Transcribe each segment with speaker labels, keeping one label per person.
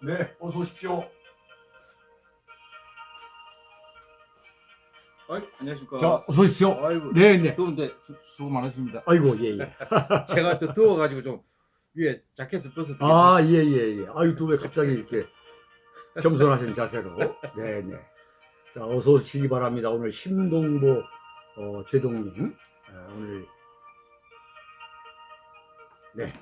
Speaker 1: 네, 어서 오십시오.
Speaker 2: 어이, 안녕하십니까.
Speaker 1: 자, 어서 오십시오.
Speaker 2: 아이고,
Speaker 1: 네, 네.
Speaker 2: 더운데 수, 수고 많으십니다.
Speaker 1: 아이고, 예, 예.
Speaker 2: 제가 또 더워가지고 좀 위에 자켓을 벗어
Speaker 1: 아, 예, 예, 예. 아유, 또 왜 갑자기 이렇게 겸손하신 자세로. 네, 네. 자, 어서 오시기 바랍니다. 오늘 심동보 어, 제동님. 어, 오늘. 네.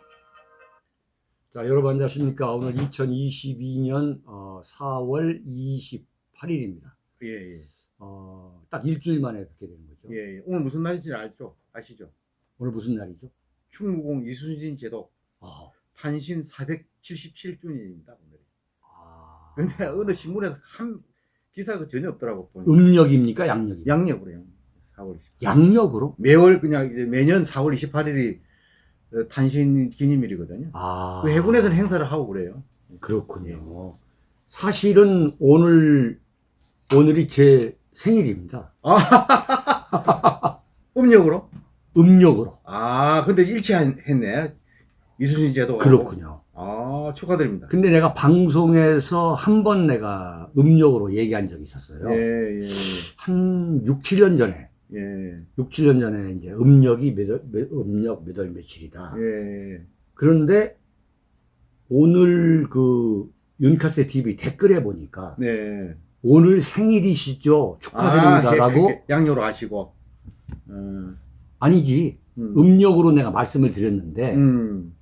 Speaker 1: 자, 여러분 안녕하십니까. 오늘 2022년 어, 4월 28일입니다.
Speaker 2: 예, 예.
Speaker 1: 어, 딱 일주일 만에 뵙게 되는 거죠.
Speaker 2: 예, 예. 오늘 무슨 날인지 알죠? 아시죠?
Speaker 1: 오늘 무슨 날이죠?
Speaker 2: 충무공 이순신 제도
Speaker 1: 아,
Speaker 2: 탄신 477주년입니다, 오늘.
Speaker 1: 아.
Speaker 2: 근데 어느 신문에 한 기사가 전혀 없더라고, 보니까.
Speaker 1: 음력입니까? 양력입니까?
Speaker 2: 양력으로요. 4월 20.
Speaker 1: 양력으로?
Speaker 2: 매월 그냥 이제 매년 4월 28일이 어, 탄신 기념일이거든요.
Speaker 1: 아.
Speaker 2: 그 해군에서는 행사를 하고 그래요.
Speaker 1: 그렇군요. 사실은 오늘, 오늘이 제 생일입니다.
Speaker 2: 음력으로?
Speaker 1: 음력으로.
Speaker 2: 아, 근데 일치했네. 이순신 제도.
Speaker 1: 그렇군요.
Speaker 2: 아, 축하드립니다.
Speaker 1: 근데 내가 방송에서 한 번 내가 음력으로 얘기한 적이 있었어요.
Speaker 2: 예, 예,
Speaker 1: 한 6, 7년 전에.
Speaker 2: 예,
Speaker 1: 6, 7년 전에 이제 음력이 몇, 월- 몇- 음력 몇 월 며칠이다.
Speaker 2: 예.
Speaker 1: 그런데 오늘 그 윤카세 TV 댓글에 보니까
Speaker 2: 네.
Speaker 1: 오늘 생일이시죠?
Speaker 2: 아,
Speaker 1: 축하드립니다라고
Speaker 2: 해- 양요로 하시고. 음,
Speaker 1: 아니지
Speaker 2: 음.
Speaker 1: 음력으로 내가 말씀을 드렸는데
Speaker 2: 음.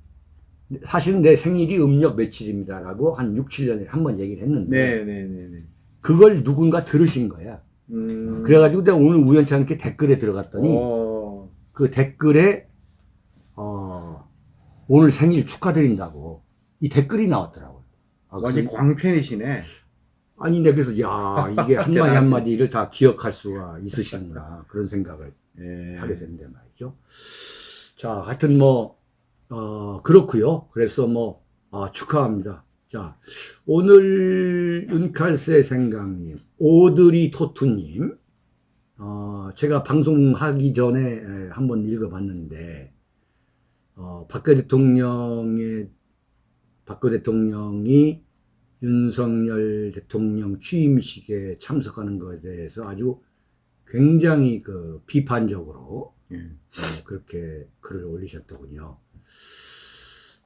Speaker 1: 사실은 내 생일이 음력 며칠입니다라고 한 6, 7년에 한 번 얘기를 했는데
Speaker 2: 네, 네, 네, 네.
Speaker 1: 그걸 누군가 들으신 거야.
Speaker 2: 음.
Speaker 1: 그래가지고 내가 오늘 우연치 않게 댓글에 들어갔더니
Speaker 2: 어,
Speaker 1: 그 댓글에 어, 오늘 생일 축하드린다고 이 댓글이 나왔더라고요. 아,
Speaker 2: 완전
Speaker 1: 그래서-
Speaker 2: 광팬이시네.
Speaker 1: 아니 내가 그래서 야 이게 한마디. 한마디를 다 기억할 수가 있으시구나 그런 생각을
Speaker 2: 예.
Speaker 1: 하게 되는데 말이죠. 자, 하여튼 뭐, 어, 그렇고요 그래서 뭐, 아, 축하합니다. 자, 오늘 윤칼세 생강님, 오드리 토투님, 어, 제가 방송하기 전에 에, 한번 읽어봤는데, 어, 박근혜 대통령의, 박근혜 대통령이 윤석열 대통령 취임식에 참석하는 것에 대해서 아주 굉장히 그 비판적으로
Speaker 2: 예.
Speaker 1: 어, 그렇게 글을 올리셨더군요.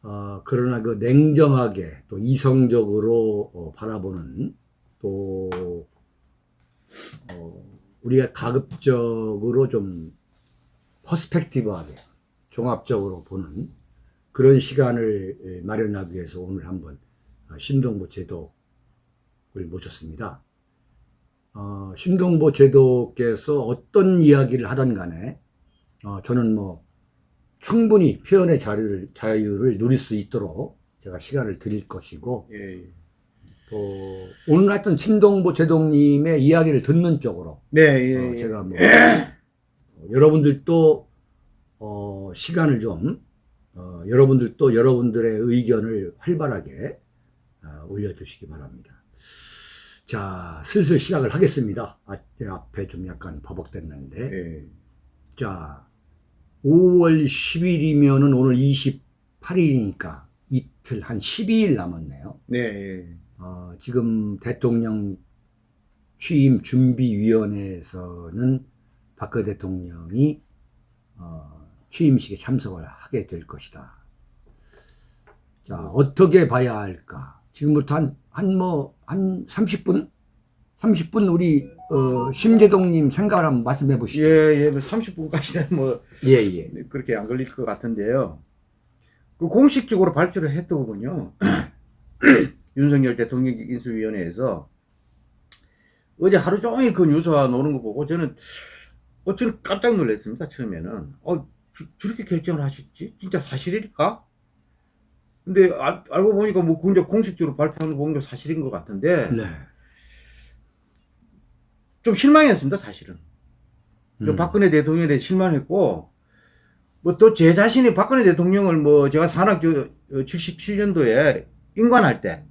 Speaker 1: 어, 그러나 그 냉정하게 또 이성적으로 어, 바라보는 또 어, 우리가 가급적으로 좀 퍼스펙티브하게 종합적으로 보는 그런 시간을 에, 마련하기 위해서 오늘 한번 어, 신동보 제독을 모셨습니다. 어, 신동보 제독께서 어떤 이야기를 하던 간에 어, 저는 뭐 충분히 표현의 자유를, 자유를 누릴 수 있도록 제가 시간을 드릴 것이고
Speaker 2: 예. 예.
Speaker 1: 또 오늘 하여튼 신동보 제독님의 이야기를 듣는 쪽으로
Speaker 2: 네, 예.
Speaker 1: 어,
Speaker 2: 예.
Speaker 1: 제가 뭐 어, 여러분들도 어, 시간을 좀 어, 여러분들도 여러분들의 의견을 활발하게 어, 올려주시기 바랍니다. 자, 슬슬 시작을 하겠습니다. 아, 제 앞에 좀 약간 버벅댔는데.
Speaker 2: 예.
Speaker 1: 자, 5월 10일이면은 오늘 28일이니까 이틀 한 12일 남았네요.
Speaker 2: 네, 예.
Speaker 1: 어, 지금 대통령 취임 준비위원회에서는 박근혜 대통령이 어, 취임식에 참석을 하게 될 것이다. 자, 어떻게 봐야 할까? 지금부터 한, 한 뭐, 한 30분? 30분 우리, 어, 심재동님 생각을 한번 말씀해 보시죠.
Speaker 2: 예, 예. 뭐 30분까지는 뭐
Speaker 1: 예, 예.
Speaker 2: 그렇게 안 걸릴 것 같은데요. 그 공식적으로 발표를 했더군요. 윤석열 대통령 인수위원회에서 어제 하루 종일 그 뉴스가 노는 거 보고 저는 어쩌면 깜짝 놀랐습니다. 처음에는 어 저, 저렇게 결정을 하셨지? 진짜 사실일까? 근데 알, 알고 보니까 뭐 공식적으로 발표하는 거 보니까 사실인 것 같은데
Speaker 1: 네.
Speaker 2: 좀 실망했습니다. 사실은. 그
Speaker 1: 음.
Speaker 2: 박근혜 대통령에 대해 실망했고, 뭐 또 제 자신이 박근혜 대통령을 뭐 제가 산학교 77년도에 인관할 때,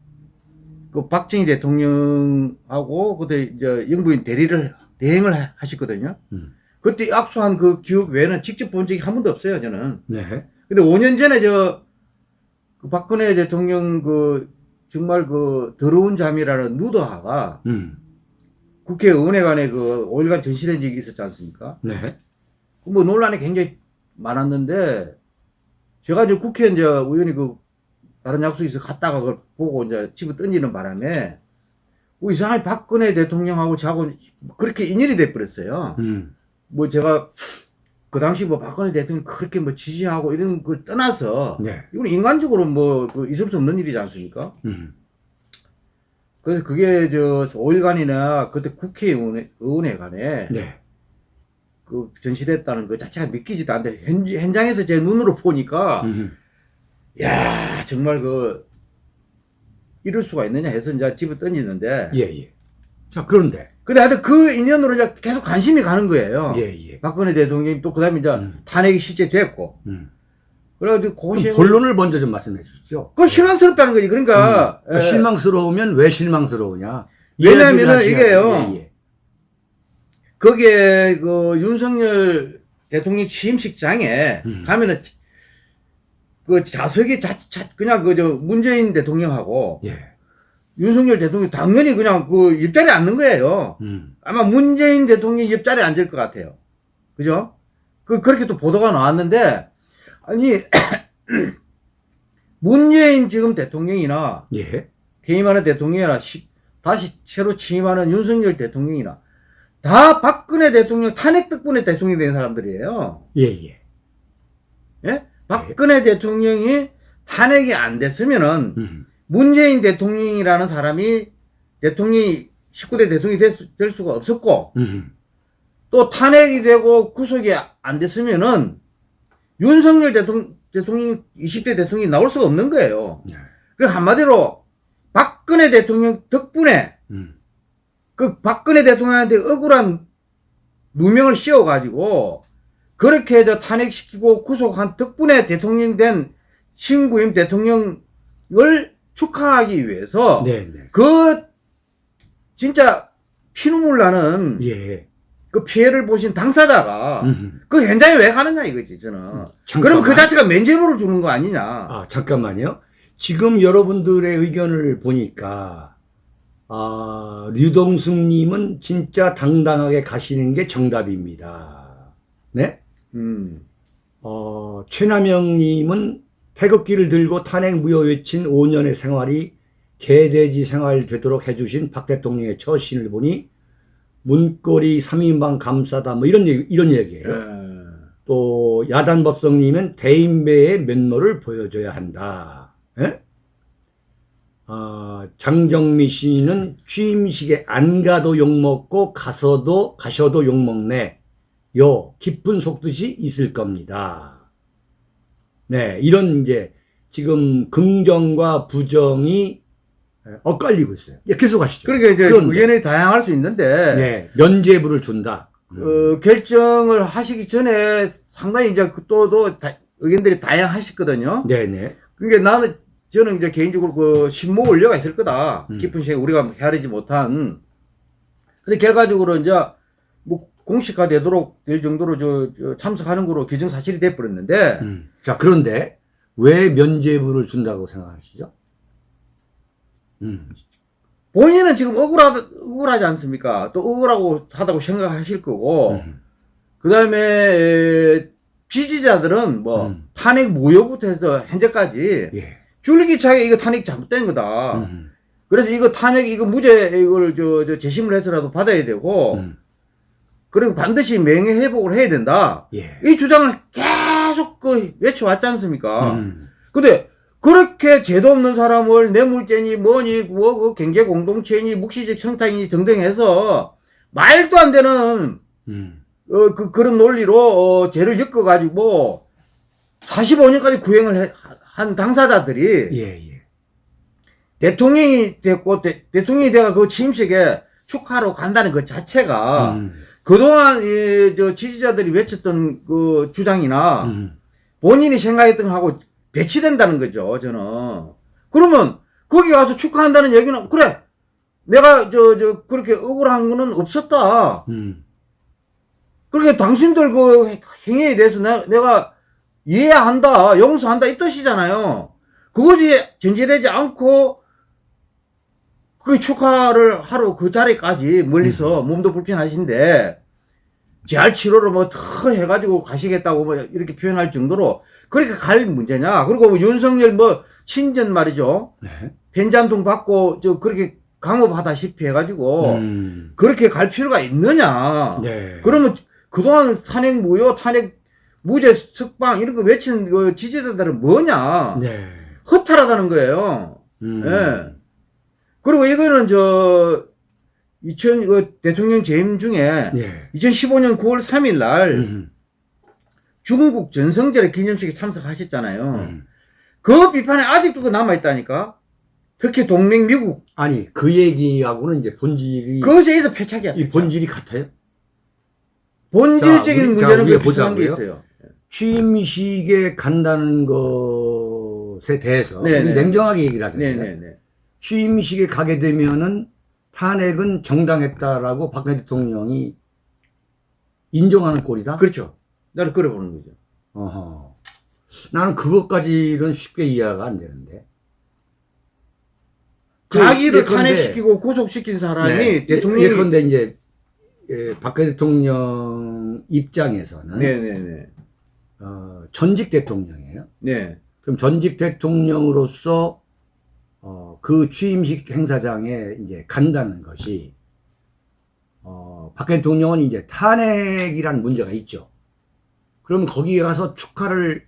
Speaker 2: 그 박정희 대통령하고 그때 이제 영부인 대리를 대행을 하- 하셨거든요.
Speaker 1: 음.
Speaker 2: 그때 악수한 그 기억 외에는 직접 본 적이 한 번도 없어요, 저는.
Speaker 1: 네.
Speaker 2: 근데 5년 전에 저, 그 박근혜 대통령 그 정말 그 더러운 잠이라는 누더하가
Speaker 1: 음.
Speaker 2: 국회의원회관에 그 5일간 전시된 적이 있었지 않습니까?
Speaker 1: 네.
Speaker 2: 뭐 논란이 굉장히 많았는데 제가 이제 국회 이제 의원이 그 다른 있어 갔다가 그걸 보고 이제 집에 던지는 바람에 뭐 이상하게 박근혜 대통령하고 저하고 그렇게 인연이 돼버렸어요.
Speaker 1: 음.
Speaker 2: 뭐 제가 그 당시 뭐 박근혜 대통령 그렇게 뭐 지지하고 이런 걸 떠나서
Speaker 1: 네.
Speaker 2: 이건 인간적으로 뭐 그 있을 수 없는 일이지 않습니까?
Speaker 1: 음.
Speaker 2: 그래서 그게 저 5일간이나 그때 국회의원회 의원회관에
Speaker 1: 네.
Speaker 2: 그 전시됐다는 그 자체가 믿기지도 않는데 현, 현장에서 제 눈으로 보니까
Speaker 1: 음.
Speaker 2: 야 정말 그 이럴 수가 있느냐 해서 이제 집에 던지는데
Speaker 1: 예, 예. 자, 그런데.
Speaker 2: 근데 하여튼 그 인연으로 이제 계속 관심이 가는 거예요.
Speaker 1: 예, 예.
Speaker 2: 박근혜 대통령이 또 그 다음에 이제
Speaker 1: 음.
Speaker 2: 탄핵이 실제 됐고
Speaker 1: 음.
Speaker 2: 그래가지고
Speaker 1: 그럼
Speaker 2: 고시
Speaker 1: 본론을 먼저 좀 말씀해 주시죠.
Speaker 2: 그 실망스럽다는 거지. 그러니까
Speaker 1: 음.
Speaker 2: 예,
Speaker 1: 실망스러우면 왜 실망스러우냐?
Speaker 2: 왜냐면은 이게요.
Speaker 1: 예, 예.
Speaker 2: 거기에 그 윤석열 대통령 취임식장에
Speaker 1: 음.
Speaker 2: 가면은 그 자석이 자, 자 그냥 그 저 문재인 대통령하고
Speaker 1: 예.
Speaker 2: 윤석열 대통령 당연히 그냥 그 옆자리에 앉는 거예요.
Speaker 1: 음.
Speaker 2: 아마 문재인 대통령 옆자리에 앉을 것 같아요. 그죠? 그 그렇게 또 보도가 나왔는데 아니 문재인 지금 대통령이나
Speaker 1: 예.
Speaker 2: 퇴임하는 대통령이나 시- 다시 새로 취임하는 윤석열 대통령이나 다 박근혜 대통령 탄핵 덕분에 대통령이 된 사람들이에요.
Speaker 1: 예, 예.
Speaker 2: 예? 박근혜 대통령이 탄핵이 안 됐으면은
Speaker 1: 음.
Speaker 2: 문재인 대통령이라는 사람이 대통령이 19대 대통령이 될, 수, 될 수가 없었고
Speaker 1: 음.
Speaker 2: 또 탄핵이 되고 구속이 안 됐으면은 윤석열 대통령, 대통령 20대 대통령이 나올 수가 없는 거예요.
Speaker 1: 네.
Speaker 2: 그 한마디로 박근혜 대통령 덕분에
Speaker 1: 음.
Speaker 2: 그 박근혜 대통령한테 억울한 누명을 씌워가지고 그렇게 저 탄핵시키고 구속한 덕분에 대통령 된 신구임 대통령을 축하하기 위해서
Speaker 1: 네, 네.
Speaker 2: 그 진짜 피눈물 나는
Speaker 1: 예.
Speaker 2: 그 피해를 보신 당사자가
Speaker 1: 음.
Speaker 2: 그 현장에 왜 가느냐 이거지 저는
Speaker 1: 잠깐만.
Speaker 2: 그럼 그 자체가 면죄부를 주는 거 아니냐
Speaker 1: 아, 잠깐만요. 지금 여러분들의 의견을 보니까, 아, 류동숙님은 진짜 당당하게 가시는 게 정답입니다. 네?
Speaker 2: 음.
Speaker 1: 어, 최남영님은 태극기를 들고 탄핵 무효 외친 5년의 생활이 개돼지 생활 되도록 해주신 박 대통령의 처신을 보니 문고리 3인방 감싸다 뭐 이런 얘기, 이런 얘기예요.
Speaker 2: 예.
Speaker 1: 또 야단 법성님은 대인배의 면모를 보여줘야 한다. 예? 아, 장정미 씨는 취임식에 안 가도 욕먹고 가서도 가셔도 욕먹네. 요 깊은 속뜻이 있을 겁니다. 네, 이런 이제 지금 긍정과 부정이 엇갈리고 있어요. 예, 계속 하시죠.
Speaker 2: 그러니까 이제
Speaker 1: 그런데.
Speaker 2: 의견이 다양할 수 있는데
Speaker 1: 네, 면죄부를 준다. 음.
Speaker 2: 어, 결정을 하시기 전에 상당히 이제 그 또, 또 다- 의견들이 다양하셨거든요.
Speaker 1: 네네.
Speaker 2: 그러니까 나는 저는 이제 개인적으로 그 신모 원료가 있을 거다.
Speaker 1: 음.
Speaker 2: 깊은 시에 우리가 헤아리지 못한. 근데 결과적으로 이제 뭐 공식화 되도록 될 정도로 저, 저 참석하는 거로 규정 사실이 돼 버렸는데
Speaker 1: 음. 자, 그런데 왜 면죄부를 준다고 생각하시죠? 음.
Speaker 2: 본인은 지금 억울하, 억울하지 않습니까? 또 억울하고 하다고 생각하실 거고
Speaker 1: 음.
Speaker 2: 그 다음에 지지자들은 뭐
Speaker 1: 음.
Speaker 2: 탄핵 무효부터 해서 현재까지
Speaker 1: 예.
Speaker 2: 줄기차게 이거 탄핵 잘못된 거다.
Speaker 1: 음.
Speaker 2: 그래서 이거 탄핵 이거 무죄 이걸 저, 저 재심을 해서라도 받아야 되고
Speaker 1: 음.
Speaker 2: 그리고 반드시 명예 회복을 해야 된다.
Speaker 1: 예.
Speaker 2: 이 주장을 계속 그 외쳐왔지 않습니까?
Speaker 1: 음.
Speaker 2: 근데 그렇게 죄도 없는 사람을 뇌물죄니 뭐니 뭐그 경제 공동체니 묵시적 청탁이니 등등 해서 말도 안 되는
Speaker 1: 음.
Speaker 2: 어, 그, 그런 논리로, 어, 죄를 엮어가지고, 45년까지 구형을 해- 한 당사자들이,
Speaker 1: 예, 예.
Speaker 2: 대통령이 됐고, 대, 통령이 돼가 그 취임식에 축하로 간다는 그 자체가,
Speaker 1: 음.
Speaker 2: 그동안, 이, 저, 지지자들이 외쳤던 그 주장이나,
Speaker 1: 음.
Speaker 2: 본인이 생각했던 거하고 배치된다는 거죠, 저는. 그러면, 거기 가서 축하한다는 얘기는, 그래! 내가, 저, 저, 그렇게 억울한 거는 없었다.
Speaker 1: 음.
Speaker 2: 그러니까 당신들 그 행위에 대해서 내, 내가 이해한다, 용서한다 이 뜻이잖아요. 그것이 전제되지 않고 그 축하를 하러 그 자리까지 멀리서
Speaker 1: 음.
Speaker 2: 몸도 불편하신데 재활 치료를 뭐 더 해가지고 가시겠다고 뭐 이렇게 표현할 정도로 그렇게 갈 문제냐? 그리고 뭐 윤석열 뭐 친전 말이죠.
Speaker 1: 네.
Speaker 2: 벤잔통 받고 저 그렇게 강업하다시피 해가지고
Speaker 1: 음.
Speaker 2: 그렇게 갈 필요가 있느냐?
Speaker 1: 네.
Speaker 2: 그러면 그동안 탄핵 무효, 탄핵 무죄 석방 이런 거 외친 그 지지자들은 뭐냐?
Speaker 1: 네.
Speaker 2: 허탈하다는 거예요.
Speaker 1: 음.
Speaker 2: 예. 그리고 이거는 저 2000, 그 대통령 재임 중에
Speaker 1: 예.
Speaker 2: 2015년 9월 3일 날
Speaker 1: 음.
Speaker 2: 중국 전성절의 기념식에 참석하셨잖아요.
Speaker 1: 음.
Speaker 2: 그 비판에 아직도 그 남아있다니까. 특히 동맹 미국.
Speaker 1: 아니 그 얘기하고는 이제 본질이
Speaker 2: 그것에 의해서 패착이야.
Speaker 1: 이 본질이 같아요.
Speaker 2: 본질적인
Speaker 1: 자,
Speaker 2: 문제는
Speaker 1: 자,
Speaker 2: 그 비슷한 게. 있어요.
Speaker 1: 취임식에 간다는 것에 대해서
Speaker 2: 네, 네.
Speaker 1: 냉정하게 얘기를 하잖아요.
Speaker 2: 네네네.
Speaker 1: 취임식에 가게 되면은 탄핵은 정당했다라고 박근혜 대통령이 인정하는 꼴이다.
Speaker 2: 그렇죠. 나는 그래 보는 거죠.
Speaker 1: 어허. 나는 그것까지는 쉽게 이해가 안 되는데. 그
Speaker 2: 자기를
Speaker 1: 예컨대-
Speaker 2: 탄핵시키고 구속시킨 사람이
Speaker 1: 네.
Speaker 2: 대통령이
Speaker 1: 예컨대 이제 예, 박근혜 대통령 입장에서는
Speaker 2: 네네네.
Speaker 1: 어, 전직 대통령이에요.
Speaker 2: 네.
Speaker 1: 그럼 전직 대통령으로서 어, 그 취임식 행사장에 이제 간다는 것이 어, 박근혜 대통령은 이제 탄핵이라는 문제가 있죠. 그럼 거기에 가서 축하를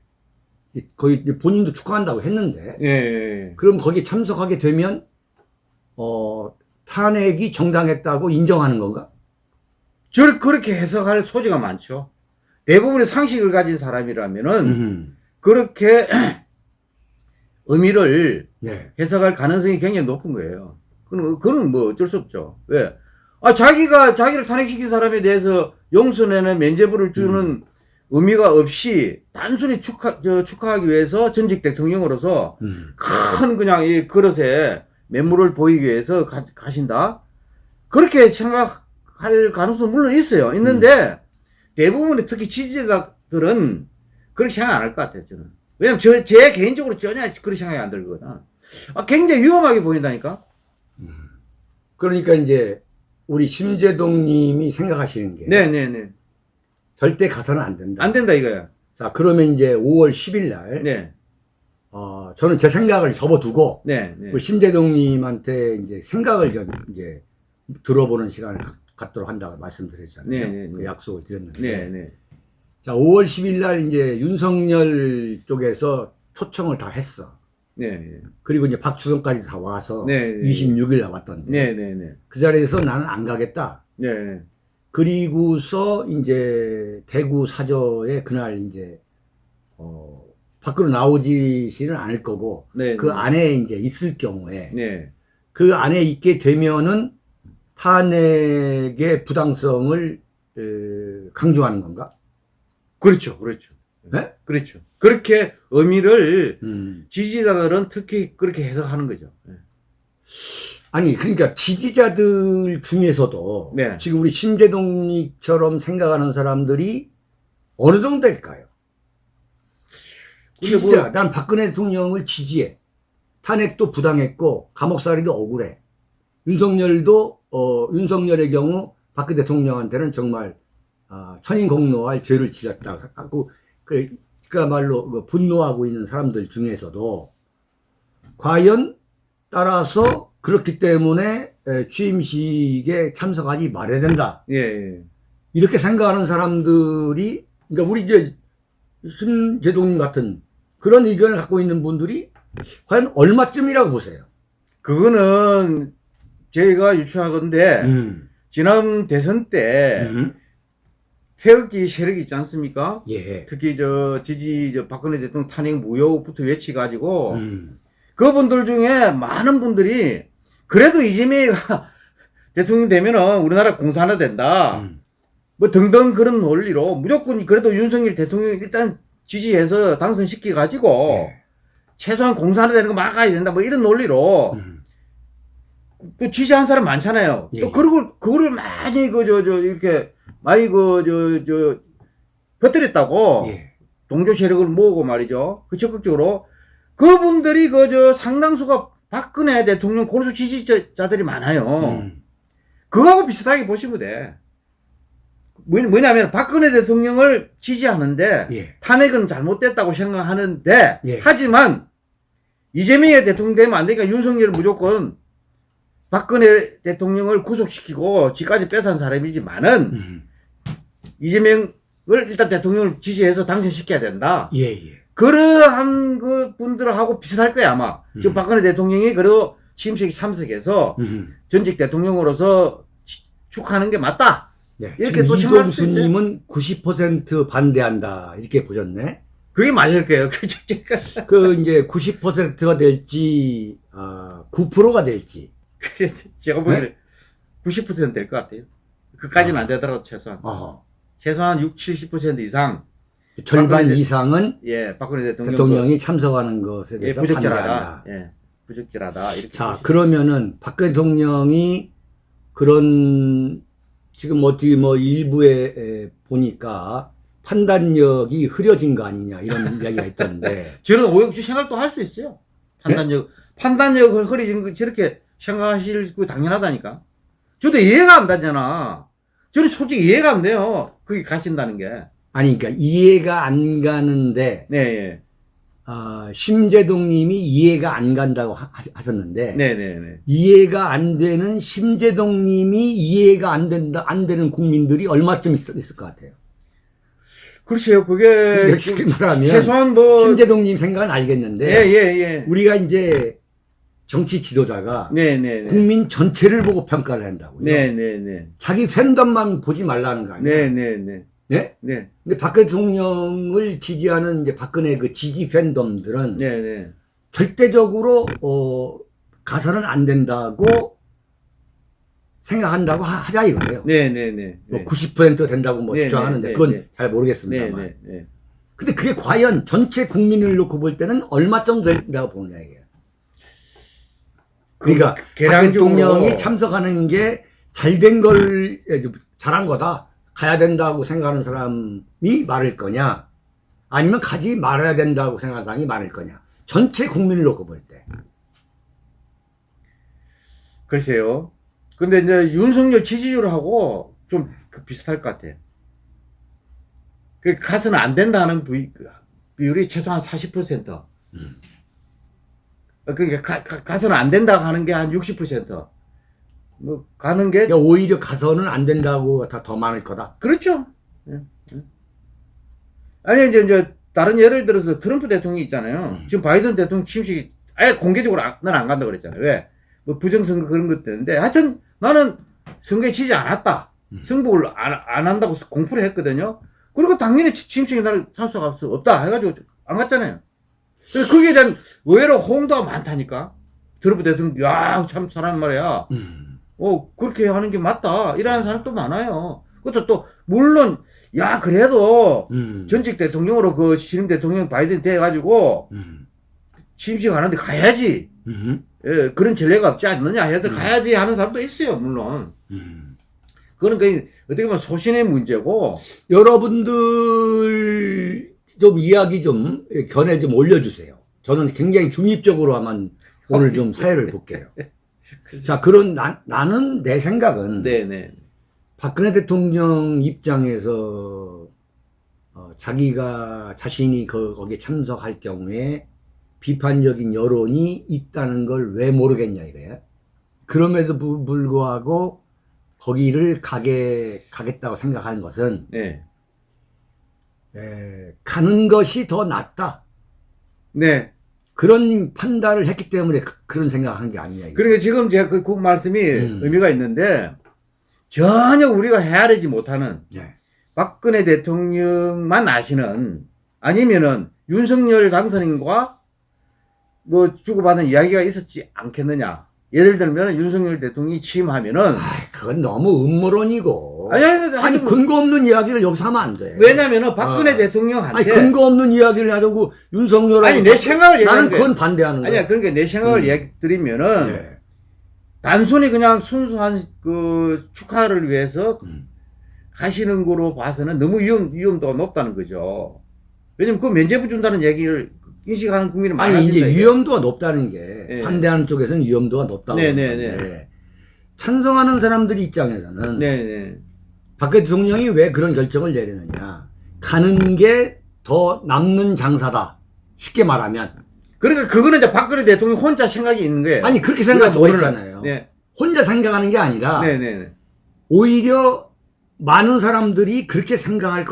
Speaker 1: 거의 본인도 축하한다고 했는데
Speaker 2: 예.
Speaker 1: 그럼 거기 참석하게 되면 어, 탄핵이 정당했다고 인정하는 건가?
Speaker 2: 저 그렇게 해석할 소지가 많죠. 대부분의 상식을 가진 사람이라면은
Speaker 1: 음.
Speaker 2: 그렇게 의미를
Speaker 1: 네.
Speaker 2: 해석할 가능성이 굉장히 높은 거예요. 그건, 그건 뭐 어쩔 수 없죠. 왜? 아, 자기가, 자기를 탄핵시킨 사람에 대해서 용서내는 면죄부를 주는 의미가 없이 단순히 축하, 저, 축하하기 위해서 전직 대통령으로서
Speaker 1: 음.
Speaker 2: 큰 그냥 이 그릇에 매물을 보이기 위해서 가, 가신다? 그렇게 생각할 가능성은 물론 있어요. 있는데 대부분의 특히 지지자들은 그렇게 생각 안 할 것 같아요, 저는. 왜냐면 저, 제 개인적으로 전혀 그렇게 생각이 안 들거든. 아, 굉장히 위험하게 보인다니까?
Speaker 1: 그러니까 이제 우리 심재동 님이 생각하시는 게
Speaker 2: 네네네.
Speaker 1: 절대 가서는 안 된다.
Speaker 2: 안 된다 이거야.
Speaker 1: 자, 그러면 이제 5월 10일 날,
Speaker 2: 네.
Speaker 1: 어, 저는 제 생각을 접어두고,
Speaker 2: 네. 네.
Speaker 1: 우리 심재동 님한테 이제 생각을 좀 이제 들어보는 시간을 갖- 갖도록 한다고 말씀드렸잖아요.
Speaker 2: 네, 네, 네.
Speaker 1: 그 약속을 드렸는데.
Speaker 2: 네. 네.
Speaker 1: 자, 5월 10일 날 이제 윤석열 쪽에서 초청을 다 했어.
Speaker 2: 네.
Speaker 1: 그리고 이제 박주성까지 다 와서
Speaker 2: 네, 네.
Speaker 1: 26일 날 왔던데.
Speaker 2: 네. 네. 네.
Speaker 1: 그 자리에서 나는 안 가겠다.
Speaker 2: 네. 네.
Speaker 1: 그리고서 이제 대구 사저에 그날 이제 어 밖으로 나오지는 않을 거고
Speaker 2: 네.
Speaker 1: 그 안에 이제 있을 경우에
Speaker 2: 네.
Speaker 1: 그 안에 있게 되면은 탄핵의 부당성을 에, 강조하는 건가?
Speaker 2: 그렇죠. 그렇죠.
Speaker 1: 네?
Speaker 2: 그렇죠. 그렇게 의미를
Speaker 1: 음.
Speaker 2: 지지자들은 특히 그렇게 해석하는 거죠. 네.
Speaker 1: 아니 그러니까 지지자들 중에서도
Speaker 2: 네.
Speaker 1: 지금 우리 심재동님처럼 생각하는 사람들이 어느 정도 될까요?
Speaker 2: 근데
Speaker 1: 지지자,
Speaker 2: 뭐-
Speaker 1: 난 박근혜 대통령을 지지해. 탄핵도 부당했고 감옥살이도 억울해. 윤석열도 어, 윤석열의 경우 박근혜 대통령한테는 정말 아, 천인공노할 죄를 지었다. 하고 그 그야말로 그 분노하고 있는 사람들 중에서도 과연 따라서 그렇기 때문에 에, 취임식에 참석하지 말아야 된다.
Speaker 2: 예, 예.
Speaker 1: 이렇게 생각하는 사람들이 그러니까 우리 이제 심재동님 같은 그런 의견을 갖고 있는 분들이 과연 얼마쯤이라고 보세요?
Speaker 2: 그거는 저희가 유추하건데
Speaker 1: 음.
Speaker 2: 지난 대선 때
Speaker 1: 음.
Speaker 2: 태극기 세력이 있지 않습니까?
Speaker 1: 예.
Speaker 2: 특히 저 지지 저 박근혜 대통령 탄핵 무효부터 외치가지고
Speaker 1: 음.
Speaker 2: 그분들 중에 많은 분들이 그래도 이재명이가 대통령 되면은 우리나라 공산화 된다.
Speaker 1: 음.
Speaker 2: 뭐 등등 그런 논리로 무조건 그래도 윤석열 대통령 일단 지지해서 당선시켜 가지고
Speaker 1: 예.
Speaker 2: 최소한 공산화 되는 거 막아야 된다. 뭐 이런 논리로
Speaker 1: 음.
Speaker 2: 또 지지한 사람 많잖아요.
Speaker 1: 예.
Speaker 2: 또 그걸 그거를 많이 그저저 이렇게 많이 그 저저 퍼뜨렸다고
Speaker 1: 예.
Speaker 2: 동조 세력을 모으고 말이죠. 그 적극적으로 그분들이 그 저 상당수가 박근혜 대통령 골수 지지자들이 많아요.
Speaker 1: 음.
Speaker 2: 그거하고 비슷하게 보시면 돼. 뭐- 뭐냐면 박근혜 대통령을 지지하는데
Speaker 1: 예.
Speaker 2: 탄핵은 잘못됐다고 생각하는데
Speaker 1: 예.
Speaker 2: 하지만 이재명이 대통령 되면 안 되니까 윤석열은 무조건 박근혜 대통령을 구속시키고 지까지 뺏은 사람이지만은
Speaker 1: 음.
Speaker 2: 이재명을 일단 대통령을 지지해서 당선시켜야 된다.
Speaker 1: 예, 예.
Speaker 2: 그러한 그 분들하고 비슷할 거야 아마. 지금
Speaker 1: 음.
Speaker 2: 박근혜 대통령이 그리고 취임식에 참석해서
Speaker 1: 음.
Speaker 2: 전직 대통령으로서 치- 축하하는 게 맞다.
Speaker 1: 네.
Speaker 2: 이렇게 또 생각할 수 있어요.
Speaker 1: 이동수님은 90% 반대한다 이렇게 보셨네.
Speaker 2: 그게 맞을 거예요. 그죠?
Speaker 1: 그 이제 90%가 될지 아, 9%가 될지.
Speaker 2: 그래서 제가 보기에는 90%는 될 것 같아요. 그까지는
Speaker 1: 아.
Speaker 2: 안 되더라도 최소한.
Speaker 1: 어.
Speaker 2: 최소한 6, 70% 이상
Speaker 1: 절반
Speaker 2: 박근혜 대-
Speaker 1: 이상은
Speaker 2: 예, 박근혜 대통령
Speaker 1: 대통령이 참석하는 것에
Speaker 2: 예,
Speaker 1: 대해서
Speaker 2: 부적절하다.
Speaker 1: 반대한다.
Speaker 2: 예. 부적절하다. 이렇게
Speaker 1: 자,
Speaker 2: 보시면.
Speaker 1: 그러면은 박근혜 대통령이 그런 지금 어떻게 뭐 일부에 에, 보니까 판단력이 흐려진 거 아니냐 이런 이야기가 있던데.
Speaker 2: 저는 오영주 생각도 할 수 있어요. 판단력 판단력을 흐려진 거 저렇게 생각하실 거 당연하다니까. 저도 이해가 안 되잖아. 저는 솔직히 이해가 안 돼요. 거기 가신다는 게.
Speaker 1: 아니 그러니까 이해가 안 가는데
Speaker 2: 네, 예.
Speaker 1: 아, 심재동 님이 이해가 안 간다고 하, 하셨는데
Speaker 2: 네, 네, 네.
Speaker 1: 이해가 안 되는 심재동 님이 이해가 안 된다 안 되는 국민들이 얼마쯤 있, 있을 것 같아요.
Speaker 2: 글쎄요, 그게
Speaker 1: 그러니까 쉽게 말하면
Speaker 2: 최소한 뭐
Speaker 1: 심재동 님 생각은 알겠는데
Speaker 2: 예, 예, 예.
Speaker 1: 우리가 이제 정치 지도자가
Speaker 2: 네, 네, 네.
Speaker 1: 국민 전체를 보고 평가를 한다고요.
Speaker 2: 네, 네, 네.
Speaker 1: 자기 팬덤만 보지 말라는 거 아니에요?
Speaker 2: 네, 네, 네.
Speaker 1: 네?
Speaker 2: 네.
Speaker 1: 근데 박근혜 대통령을 지지하는 이제 박근혜 그 지지 팬덤들은
Speaker 2: 네, 네.
Speaker 1: 절대적으로 어 가서는 안 된다고 생각한다고 하, 자 이거예요.
Speaker 2: 네, 네, 네.
Speaker 1: 뭐 90% 된다고 뭐
Speaker 2: 네,
Speaker 1: 주장하는데
Speaker 2: 네,
Speaker 1: 그건
Speaker 2: 네.
Speaker 1: 잘
Speaker 2: 네,
Speaker 1: 모르겠습니다만.
Speaker 2: 네, 네.
Speaker 1: 근데 그게 과연 전체 국민을 놓고 볼 때는 얼마 정도 된다고 보느냐 이게. 그러니까 박
Speaker 2: 계량적으로
Speaker 1: 대통령이 참석하는 게 잘 된 걸 예, 잘한 거다 가야 된다고 생각하는 사람이 많을 거냐 아니면 가지 말아야 된다고 생각하는 사람이 많을 거냐 전체 국민을 놓고 볼 때.
Speaker 2: 글쎄요. 근데 이제 윤석열 지지율하고 좀그 비슷할 것 같아요. 그 가서는 안 된다는 비, 그 비율이 최소한 40%.
Speaker 1: 음.
Speaker 2: 어, 그러니까 가, 가, 가서는 안 된다 하는 게 한 60%. 뭐 가는 게
Speaker 1: 그러니까 오히려 가서는 안 된다고 다 더 많을 거다.
Speaker 2: 그렇죠. 예, 예. 아니 이제 이제 다른 예를 들어서 트럼프 대통령이 있잖아요.
Speaker 1: 음.
Speaker 2: 지금 바이든 대통령 취임식이 아예 공개적으로 난 안 간다 그랬잖아요. 왜? 뭐 부정선거 그런 것 때문에 하여튼 나는 선거에 지지 않았다.
Speaker 1: 음.
Speaker 2: 승복을 안, 안 한다고 공포를 했거든요. 그리고 당연히 취- 취임식에 나는 참석할 수 없다 해가지고 안 갔잖아요. 그래서 거기에 대한 의외로 호응도가 많다니까. 트럼프 대통령 야 참 사람 말이야.
Speaker 1: 음.
Speaker 2: 어, 그렇게 하는 게 맞다. 이러는 사람도 많아요. 그것도 또, 물론, 야, 그래도
Speaker 1: 음.
Speaker 2: 전직 대통령으로 그 신임 대통령 바이든 돼가지고
Speaker 1: 음.
Speaker 2: 취임식 하는데 가야지.
Speaker 1: 음.
Speaker 2: 예, 그런 전례가 없지 않느냐 해서
Speaker 1: 음.
Speaker 2: 가야지 하는 사람도 있어요, 물론.
Speaker 1: 음.
Speaker 2: 그건 그, 어떻게 보면 소신의 문제고,
Speaker 1: 여러분들 좀 이야기 좀 견해 좀 올려주세요. 저는 굉장히 중립적으로만 오늘 좀 사회를 볼게요. 자, 그런 나, 나는 내 생각은
Speaker 2: 네네.
Speaker 1: 박근혜 대통령 입장에서 어, 자기가 자신이 그, 거기에 참석할 경우에 비판적인 여론이 있다는 걸 왜 모르겠냐 이거예요. 그럼에도 불- 불구하고 거기를 가게 가겠다고 생각하는 것은
Speaker 2: 네.
Speaker 1: 에, 가는 것이 더 낫다.
Speaker 2: 네.
Speaker 1: 그런 판단을 했기 때문에 그, 런 생각한 게 아니냐.
Speaker 2: 그러니까 지금 제가 그, 그 말씀이
Speaker 1: 음.
Speaker 2: 의미가 있는데, 전혀 우리가 헤아리지 못하는
Speaker 1: 네.
Speaker 2: 박근혜 대통령만 아시는 아니면은 윤석열 당선인과 뭐 주고받은 이야기가 있었지 않겠느냐. 예를 들면 윤석열 대통령이 취임하면은
Speaker 1: 아, 그건 너무 음모론이고.
Speaker 2: 아니, 아니, 아니,
Speaker 1: 아니,
Speaker 2: 하여튼
Speaker 1: 근거 없는 이야기를 여기서 하면 안 돼.
Speaker 2: 왜냐면은 박근혜
Speaker 1: 어.
Speaker 2: 대통령한테
Speaker 1: 아니, 근거 없는 이야기를 하려고 윤석열하고.
Speaker 2: 아니, 내 생각을
Speaker 1: 나는 그건. 반대하는 거야.
Speaker 2: 아니야 그러니까 내 생각을
Speaker 1: 음.
Speaker 2: 얘기 드리면은
Speaker 1: 예.
Speaker 2: 단순히 그냥 순수한 그 축하를 위해서
Speaker 1: 음.
Speaker 2: 가시는 거로 봐서는 너무 위험, 위험도가 높다는 거죠. 왜냐면 그 면제부 준다는 얘기를 인식하는 국민이
Speaker 1: 아니
Speaker 2: 많아진다.
Speaker 1: 이제
Speaker 2: 이게.
Speaker 1: 위험도가 높다는 게
Speaker 2: 예.
Speaker 1: 반대하는 쪽에서는 위험도가 높다고
Speaker 2: 네, 네,
Speaker 1: 하는데 찬성하는 사람들 입장에서는
Speaker 2: 네, 네.
Speaker 1: 박 대통령이 왜 그런 결정을 내리느냐 가는 게 더 남는 장사다 쉽게 말하면
Speaker 2: 그러니까 그거는 이제 박근혜 대통령 혼자 생각이 있는 거예요.
Speaker 1: 아니 그렇게 생각할 수가 있잖아요
Speaker 2: 네,
Speaker 1: 혼자 생각하는 게 아니라
Speaker 2: 네, 네, 네.
Speaker 1: 오히려 많은 사람들이 그렇게 생각할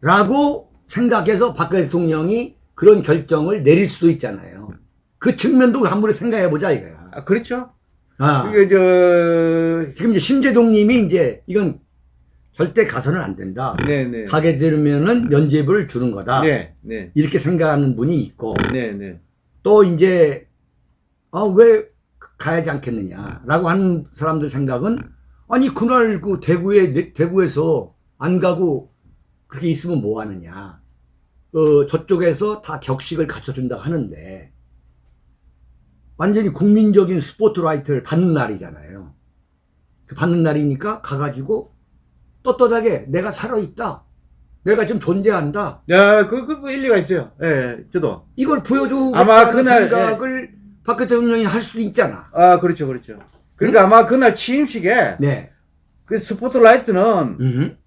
Speaker 1: 거다라고 생각해서 박 대통령이 그런 결정을 내릴 수도 있잖아요. 그 측면도 한번 생각해 보자 이거야.
Speaker 2: 아, 그렇죠.
Speaker 1: 아,
Speaker 2: 이게 저,
Speaker 1: 지금 이제 심재동 님이 이제 이건 절대 가서는 안 된다.
Speaker 2: 네, 네.
Speaker 1: 가게 되면은 면죄부를 주는 거다.
Speaker 2: 네, 네,
Speaker 1: 이렇게 생각하는 분이 있고
Speaker 2: 네, 네.
Speaker 1: 또 이제 아 왜 가야지 않겠느냐라고 하는 사람들 생각은 아니 그날 그 대구에 대구에서 안 가고 그렇게 있으면 뭐 하느냐 어 저쪽에서 다 격식을 갖춰준다 하는데 완전히 국민적인 스포트라이트를 받는 날이잖아요 그 받는 날이니까 가가지고 떳떳하게 내가 살아있다 내가 좀 존재한다
Speaker 2: 야, 그, 그, 그 일리가 있어요. 예, 예, 저도.
Speaker 1: 이걸 보여주고
Speaker 2: 아마 그날,
Speaker 1: 생각을 박 대통령이 할 수도 있잖아.
Speaker 2: 아, 그렇죠, 그렇죠. 그러니까 아마 그날 취임식에
Speaker 1: 네.
Speaker 2: 그 스포트라이트는
Speaker 1: 음.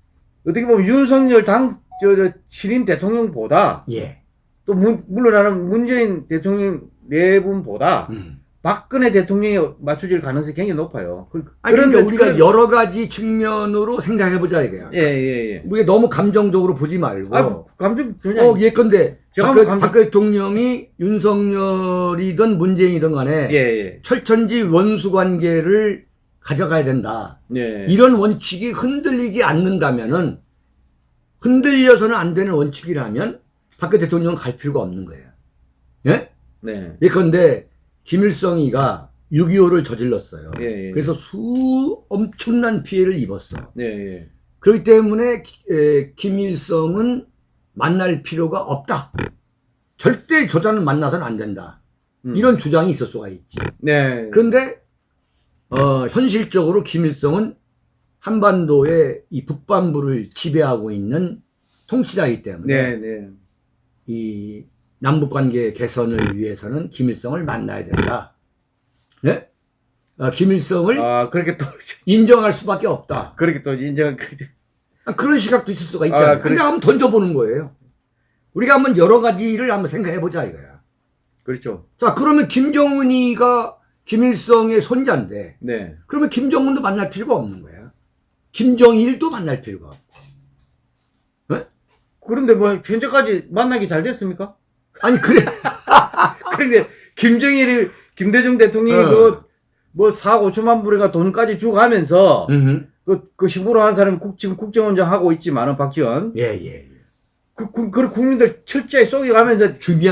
Speaker 2: 어떻게 보면 윤석열 당, 저, 저, 신임 대통령보다
Speaker 1: 예.
Speaker 2: 또 문, 물러나는 문재인 대통령 네 분보다
Speaker 1: 음.
Speaker 2: 박근혜 대통령이 맞춰질 가능성이 굉장히 높아요. 그,
Speaker 1: 아니, 그러니까
Speaker 2: 그런데
Speaker 1: 우리가
Speaker 2: 그런-
Speaker 1: 여러 가지 측면으로 생각해보자 이거야.
Speaker 2: 예, 예, 예.
Speaker 1: 우리가 너무 감정적으로 보지 말고.
Speaker 2: 아, 감정 전혀.
Speaker 1: 어, 예컨대
Speaker 2: 제가
Speaker 1: 박,
Speaker 2: 한번 감정-
Speaker 1: 박 대통령이 윤석열이든 문재인이든 간에
Speaker 2: 예, 예.
Speaker 1: 철천지 원수 관계를 가져가야 된다.
Speaker 2: 예.
Speaker 1: 이런 원칙이 흔들리지 않는다면은 흔들려서는 안 되는 원칙이라면 박 대통령은 갈 필요가 없는 거예요. 예?
Speaker 2: 네.
Speaker 1: 예컨대 김일성이가 6.25를 저질렀어요.
Speaker 2: 예, 예.
Speaker 1: 그래서 수 엄청난 피해를 입었어.
Speaker 2: 예, 예.
Speaker 1: 그렇기 때문에 기- 에, 김일성은 만날 필요가 없다. 절대 저자는 만나서는 안 된다.
Speaker 2: 음.
Speaker 1: 이런 주장이 있을 수가 있지.
Speaker 2: 네.
Speaker 1: 그런데 어, 현실적으로 김일성은 한반도의 이 북반부를 지배하고 있는 통치자이기 때문에
Speaker 2: 네, 네.
Speaker 1: 이 남북 관계 개선을 위해서는 김일성을 만나야 된다. 네? 어, 김일성을
Speaker 2: 아, 그렇게 또,
Speaker 1: 인정할 수밖에 없다.
Speaker 2: 그렇게 또 인정, 그,
Speaker 1: 아, 그런 시각도 있을 수가 있잖아요.
Speaker 2: 아, 그래.
Speaker 1: 한번 던져보는 거예요. 우리가 한번 여러 가지를 한번 생각해보자 이거야.
Speaker 2: 그렇죠.
Speaker 1: 자, 그러면 김정은이가 김일성의 손자인데,
Speaker 2: 네.
Speaker 1: 그러면 김정은도 만날 필요가 없는 거야. 김정일도 만날 필요가 없고.
Speaker 2: 그런데 뭐, 현재까지 만나기 잘 됐습니까?
Speaker 1: 아니, 그래.
Speaker 2: 그런데, 김정일이, 김대중 대통령이
Speaker 1: 어.
Speaker 2: 그, 뭐, 4, 5천만 불인가 돈까지 주고 하면서,
Speaker 1: 음흠.
Speaker 2: 그, 그 신부로 한 사람이 국, 지금 국정원장 하고 있지만은, 박지원.
Speaker 1: 예, 예.
Speaker 2: 그, 그, 그 국민들 철저히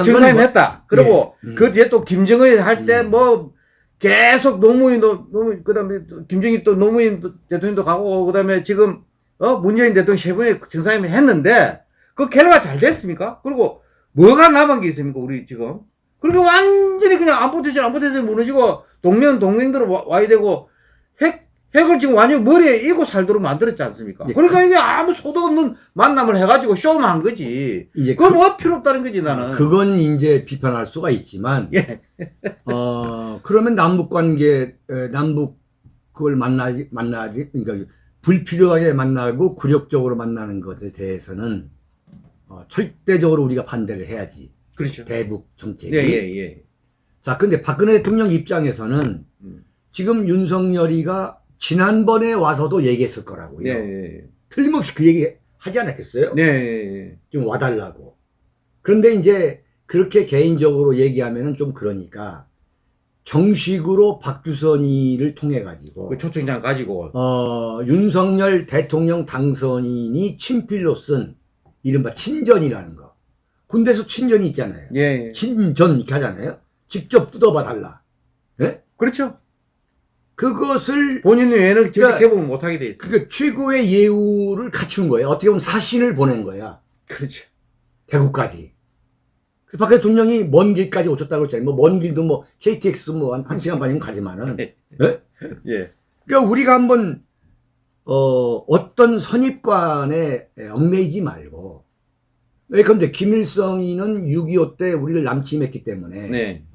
Speaker 1: 건
Speaker 2: 정상임
Speaker 1: 뭐-
Speaker 2: 했다. 그리고
Speaker 1: 예. 음.
Speaker 2: 그 뒤에 또 김정일 할때
Speaker 1: 음.
Speaker 2: 뭐 계속 노무현, 노, 노무현, 그 다음에 김정일 또 노무현 대통령도 가고, 그 다음에 지금, 어, 문재인 대통령 세 분이 정상임 했는데, 그 결과가 잘 됐습니까? 그리고 뭐가 남은 게 있습니까, 우리 지금? 그리고 완전히 그냥 안 붙어져, 안 붙어져 무너지고, 동맹, 동맹들 와, 와야 되고, 핵, 핵을 지금 완전 머리에 이고 살도록 만들었지 않습니까?
Speaker 1: 예.
Speaker 2: 그러니까 이게 아무 소득 없는 만남을 해가지고 쇼만 한 거지.
Speaker 1: 이제
Speaker 2: 그거 뭐 필요 없다는 거지, 나는.
Speaker 1: 그건 이제 비판할 수가 있지만,
Speaker 2: 예.
Speaker 1: 어, 그러면 남북 관계, 에, 남북 그걸 만나지, 만나지, 그러니까 불필요하게 만나고 굴욕적으로 만나는 것에 대해서는 어, 절대적으로 우리가 반대를 해야지.
Speaker 2: 그렇죠.
Speaker 1: 대북 정책이.
Speaker 2: 예, 예, 예.
Speaker 1: 자, 근데 박근혜 대통령 입장에서는
Speaker 2: 음.
Speaker 1: 지금 윤석열이가 지난번에 와서도 얘기했을 거라고요.
Speaker 2: 네, 네,
Speaker 1: 틀림없이 그 얘기 하지 않았겠어요?
Speaker 2: 네, 네.
Speaker 1: 좀 와달라고. 그런데 이제 그렇게 개인적으로 얘기하면은 좀 그러니까 정식으로 박주선이를 통해 가지고
Speaker 2: 그 초청장 가지고.
Speaker 1: 어, 윤석열 대통령 당선인이 친필로 쓴 이른바 친전이라는 거. 군대에서 친전이 있잖아요.
Speaker 2: 예, 예.
Speaker 1: 친전 이렇게 하잖아요. 직접 뜯어봐 달라. 예?
Speaker 2: 그렇죠.
Speaker 1: 그것을
Speaker 2: 본인 외에는
Speaker 1: 그러니까-
Speaker 2: 개봉을 못하게 돼 있어.
Speaker 1: 그 최고의 예우를 갖춘 거예요. 어떻게 보면 사신을 보낸 거야.
Speaker 2: 그렇죠.
Speaker 1: 대구까지. 그래서 박 대통령이 먼 길까지 오셨다고 했잖아요. 뭐 먼 길도 뭐 KTX 뭐 한, 한 시간 반이면 가지만은.
Speaker 2: 예.
Speaker 1: 예?
Speaker 2: 예.
Speaker 1: 그러니까 우리가 한번 어, 어떤 선입관에 얽매이지 말고 예컨대 김일성이는 6.25 때 우리를 남침했기 때문에
Speaker 2: 네.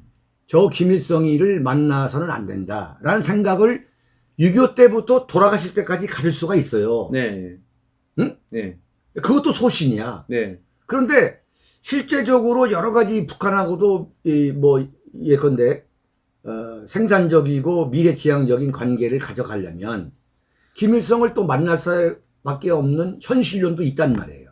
Speaker 1: 저 김일성이를 만나서는 안 된다라는 생각을 6.25 때부터 돌아가실 때까지 가질 수가 있어요.
Speaker 2: 네.
Speaker 1: 응?
Speaker 2: 네.
Speaker 1: 그것도 소신이야.
Speaker 2: 네.
Speaker 1: 그런데 실제적으로 여러 가지 북한하고도 이 뭐 예컨대 어, 생산적이고 미래지향적인 관계를 가져가려면 김일성을 또 만날 수밖에 없는 현실론도 있단 말이에요.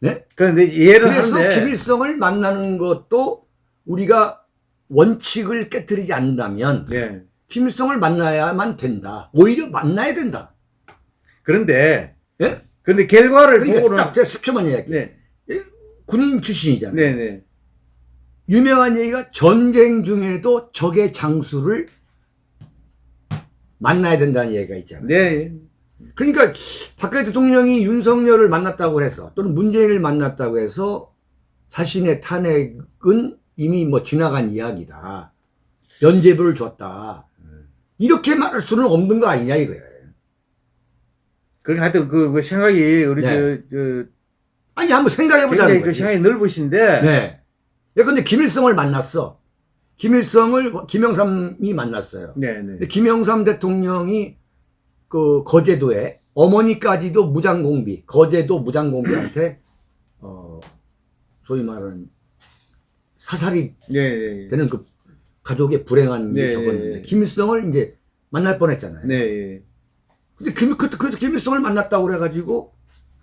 Speaker 1: 네?
Speaker 2: 그런데 이해를
Speaker 1: 그래서
Speaker 2: 하는데
Speaker 1: 김일성을 만나는 것도 우리가 원칙을 깨뜨리지 않는다면
Speaker 2: 네.
Speaker 1: 김일성을 만나야만 된다. 오히려 만나야 된다.
Speaker 2: 그런데
Speaker 1: 예?
Speaker 2: 그런데 결과를
Speaker 1: 그러니까
Speaker 2: 보고는
Speaker 1: 딱 제가 10초만 이야기.
Speaker 2: 네.
Speaker 1: 군인 출신이잖아요.
Speaker 2: 네, 네.
Speaker 1: 유명한 얘기가 전쟁 중에도 적의 장수를 만나야 된다는 얘기가 있잖아요.
Speaker 2: 네.
Speaker 1: 그러니까 박근혜 대통령이 윤석열을 만났다고 해서 또는 문재인을 만났다고 해서 자신의 탄핵은 이미 뭐 지나간 이야기다. 면제부를 줬다. 이렇게 말할 수는 없는 거 아니냐 이거예요.
Speaker 2: 그러니까 하여튼 그, 그 생각이 우리
Speaker 1: 네.
Speaker 2: 저, 저
Speaker 1: 아니 한번 생각해 보자는
Speaker 2: 굉장히 그. 생각이 넓으신데
Speaker 1: 네. 예컨대 김일성을 만났어. 김일성을 김영삼이 만났어요.
Speaker 2: 네, 네.
Speaker 1: 김영삼 대통령이 그 거제도에 어머니까지도 무장공비, 거제도 무장공비한테 어 소위 말하는 사살이
Speaker 2: 네, 네.
Speaker 1: 되는 그 가족의 불행한 일이
Speaker 2: 네,
Speaker 1: 적었는데
Speaker 2: 네.
Speaker 1: 김일성을 이제 만날 뻔했잖아요.
Speaker 2: 네.
Speaker 1: 근데 김, 그, 그래서 김일성을 만났다고 그래가지고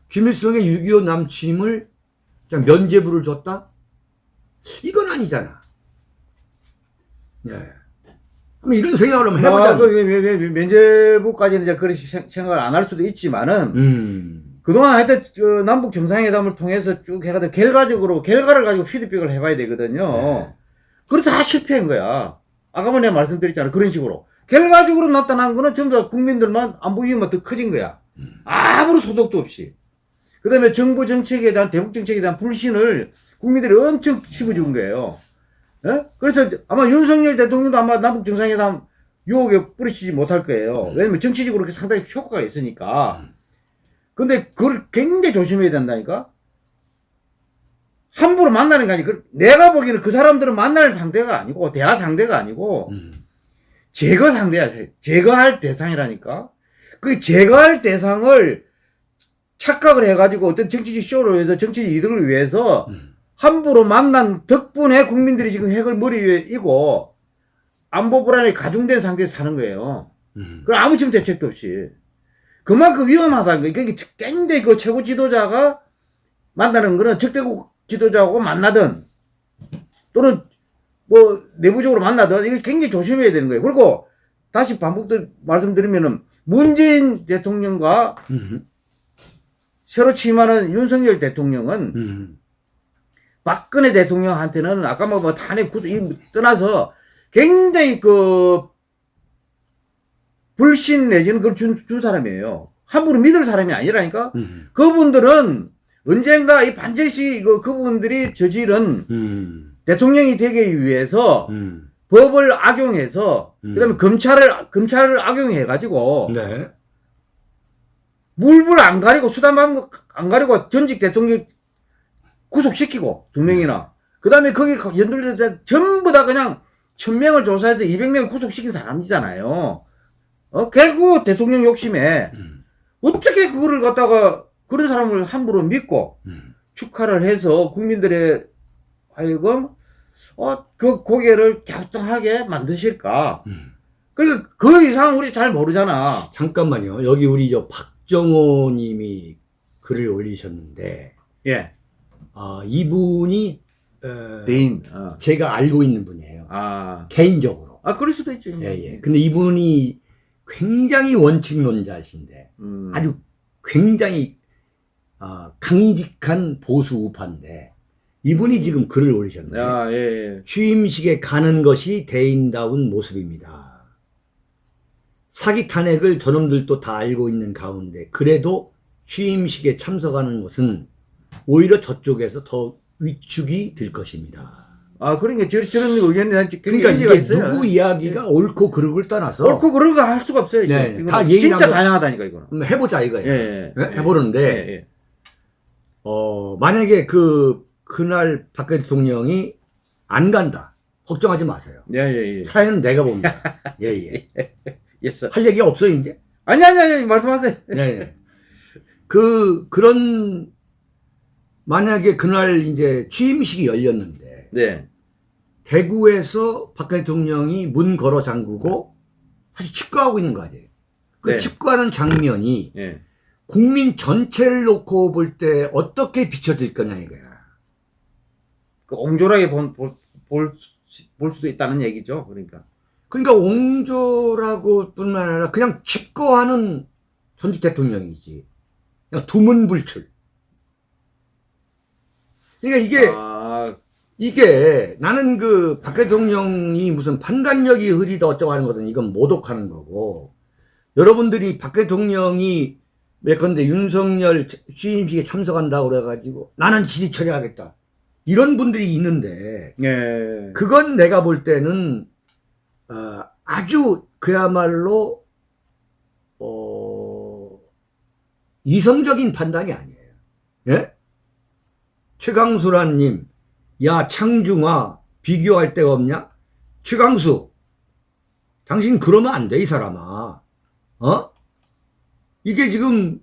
Speaker 1: 김일성의 6.25 남침을 그냥 면제부를 줬다? 이건 아니잖아. 예. 이런 생각을 한번 해보자.
Speaker 2: 아, 그, 면- 면제부까지는 이제 생- 생각을 안 할 수도 있지만은
Speaker 1: 음.
Speaker 2: 그동안 하여튼 저 남북 정상회담을 통해서 쭉 해가지고 결과적으로 결과를 가지고 피드백을 해봐야 되거든요.
Speaker 1: 네.
Speaker 2: 그래서 다 실패한 거야. 아까 내가 말씀드렸잖아. 그런 식으로. 결과적으로 나타난 거는 전부 다 국민들만 안보 위험만 더 커진 거야. 아무런 소득도 없이. 그 다음에 정부 정책에 대한, 대북 정책에 대한 불신을 국민들이 엄청 심어준 거예요. 예? 그래서 아마 윤석열 대통령도 아마 남북 정상회담 유혹에 뿌리치지 못할 거예요. 왜냐면 정치적으로 그렇게 상당히 효과가 있으니까. 근데 그걸 굉장히 조심해야 된다니까? 함부로 만나는 게 아니고, 그- 내가 보기에는 그 사람들은 만날 상대가 아니고, 대화 상대가 아니고,
Speaker 1: 음.
Speaker 2: 제거 상대야. 제거할 대상이라니까. 그 제거할 대상을 착각을 해가지고 어떤 정치적 쇼를 위해서 정치적 이득을 위해서
Speaker 1: 음.
Speaker 2: 함부로 만난 덕분에 국민들이 지금 핵을 머리 위에 이고 안보 불안에 가중된 상태에서 사는 거예요.
Speaker 1: 음.
Speaker 2: 그 아무 지금 대책도 없이. 그만큼 위험하다는 거예요. 그러니까 굉장히 그 최고 지도자가 만나는 거는 적대국 지도자하고 만나든 또는 뭐 내부적으로 만나든 이게 굉장히 조심해야 되는 거예요. 그리고 다시 반복들 말씀드리면은 문재인 대통령과
Speaker 1: 음.
Speaker 2: 새로 취임하는 윤석열 대통령은
Speaker 1: 음.
Speaker 2: 박근혜 대통령한테는 아까 뭐 탄핵 구속 이 떠나서 굉장히 그 불신 내지는 그걸 준, 준 사람이에요. 함부로 믿을 사람이 아니라니까.
Speaker 1: 음.
Speaker 2: 그분들은 언젠가 이 반드시 그 그분들이 저지른
Speaker 1: 음.
Speaker 2: 대통령이 되기 위해서
Speaker 1: 음.
Speaker 2: 법을 악용해서
Speaker 1: 음.
Speaker 2: 그다음에 검찰을 검찰을 악용해 가지고
Speaker 1: 네.
Speaker 2: 물불 안 가리고 수단 안 가리고 전직 대통령 구속시키고 두 명이나 그 다음에 거기 연결된 전부 다 그냥 천 명을 조사해서 200명을 구속시킨 사람이잖아요. 어 결국 대통령 욕심에
Speaker 1: 음.
Speaker 2: 어떻게 그거를 갖다가 그런 사람을 함부로 믿고
Speaker 1: 음.
Speaker 2: 축하를 해서 국민들의 하여금 어 그 고개를 갸우뚱하게 만드실까?
Speaker 1: 음.
Speaker 2: 그러니까 그 이상 우리 잘 모르잖아.
Speaker 1: 잠깐만요. 여기 우리 저 박정호 님이 글을 올리셨는데,
Speaker 2: 예,
Speaker 1: 아, 이분이, 어,
Speaker 2: 대인. 어.
Speaker 1: 제가 알고 있는 분이에요.
Speaker 2: 아,
Speaker 1: 개인적으로.
Speaker 2: 아 그럴 수도 있죠.
Speaker 1: 예, 예. 근데 이분이 굉장히 원칙론자신데,
Speaker 2: 음.
Speaker 1: 아주 굉장히, 아, 강직한 보수 우파인데, 이분이 지금 글을 올리셨는데,
Speaker 2: 야, 예, 예.
Speaker 1: 취임식에 가는 것이 대인다운 모습입니다. 사기 탄핵을 저놈들도 다 알고 있는 가운데 그래도 취임식에 참석하는 것은 오히려 저쪽에서 더 위축이 될 것입니다.
Speaker 2: 아, 그러니까 저, 저런 의견이
Speaker 1: 그러니까 이게
Speaker 2: 있어요.
Speaker 1: 누구 이야기가 옳고 그르고를 떠나서
Speaker 2: 옳고 거할 수가 없어요.
Speaker 1: 네, 다
Speaker 2: 진짜 다양하다니까 이거는.
Speaker 1: 해보자
Speaker 2: 예,
Speaker 1: 이거예요.
Speaker 2: 예,
Speaker 1: 네? 해보는데
Speaker 2: 예, 예.
Speaker 1: 어, 만약에 그, 그날 박근혜 대통령이 안 간다. 걱정하지 마세요.
Speaker 2: 예, 예, 예.
Speaker 1: 사연은 내가 봅니다. 예, 예.
Speaker 2: yes.
Speaker 1: 할 얘기 없어요, 이제?
Speaker 2: 아니, 아니, 아니, 말씀하세요.
Speaker 1: 네. 네. 그, 그런, 만약에 그날 이제 취임식이 열렸는데,
Speaker 2: 네.
Speaker 1: 대구에서 박근혜 대통령이 문 걸어 잠그고, 사실 축구하고 있는 거 아니에요. 그
Speaker 2: 네.
Speaker 1: 축구하는 장면이
Speaker 2: 예.
Speaker 1: 국민 전체를 놓고 볼 때 어떻게 비춰질 거냐 이거야.
Speaker 2: 그 옹졸하게 본, 볼, 볼, 수- 볼 수도 있다는 얘기죠. 그러니까.
Speaker 1: 그러니까 옹졸하고 뿐만 아니라 그냥 집거하는 전직 대통령이지. 그냥 두문불출. 그러니까 이게,
Speaker 2: 아,
Speaker 1: 이게 나는 그 박 대통령이 무슨 판단력이 흐리다 어쩌고 하는 거든 이건 모독하는 거고 여러분들이 박 대통령이 예컨대 윤석열 취임식에 참석한다고 그래가지고 나는 지지 처리하겠다. 이런 분들이 있는데
Speaker 2: 예.
Speaker 1: 그건 내가 볼 때는 어, 아주 그야말로 어, 이성적인 판단이 아니에요. 예? 최강수라님, 야 창중아 비교할 데가 없냐? 최강수, 당신 그러면 안 돼 이 사람아. 어? 이게 지금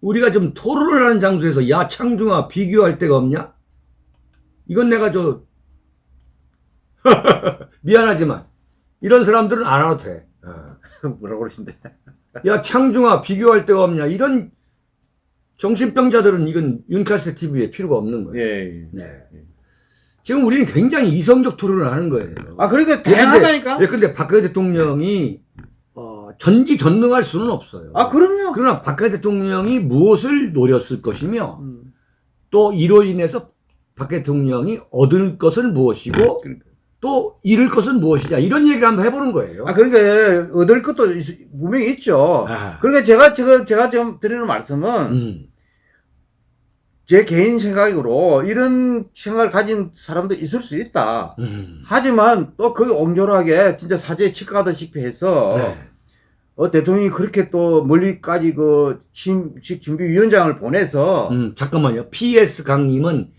Speaker 1: 우리가 좀 토론을 하는 장소에서 야 창중아 비교할 데가 없냐? 이건 내가 저 미안하지만 이런 사람들은 안 와도 돼. 어.
Speaker 2: 뭐라고 그러신데.
Speaker 1: 야 창중아 비교할 데가 없냐 이런 정신병자들은 이건 윤카스 TV에 필요가 없는 거예요.
Speaker 2: 예.
Speaker 1: 네. 지금 우리는 굉장히 이성적 토론을 하는 거예요.
Speaker 2: 아, 그러니까
Speaker 1: 예,
Speaker 2: 다양하다니까?
Speaker 1: 예, 근데 박근혜 대통령이 어, 전지전능할 수는 없어요.
Speaker 2: 아, 그럼요.
Speaker 1: 그러나 박근혜 대통령이 무엇을 노렸을 것이며
Speaker 2: 음,
Speaker 1: 또 이로 인해서 박근혜 대통령이 얻을 것은 무엇이고
Speaker 2: 그러니까.
Speaker 1: 또 잃을 것은 무엇이냐 이런 얘기를 한번 해보는 거예요.
Speaker 2: 아, 그러니까 얻을 것도 있- 분명히 있죠.
Speaker 1: 아.
Speaker 2: 그러니까 제가 지금 제가 지금 드리는 말씀은
Speaker 1: 음.
Speaker 2: 제 개인 생각으로 이런 생각을 가진 사람도 있을 수 있다.
Speaker 1: 음.
Speaker 2: 하지만 또그 옹졸하게 진짜 사제에 치과하다시피 해서
Speaker 1: 네.
Speaker 2: 어, 대통령이 그렇게 또 멀리까지 그 취임식 준비위원장을 보내서
Speaker 1: 음, 잠깐만요. PS 강님은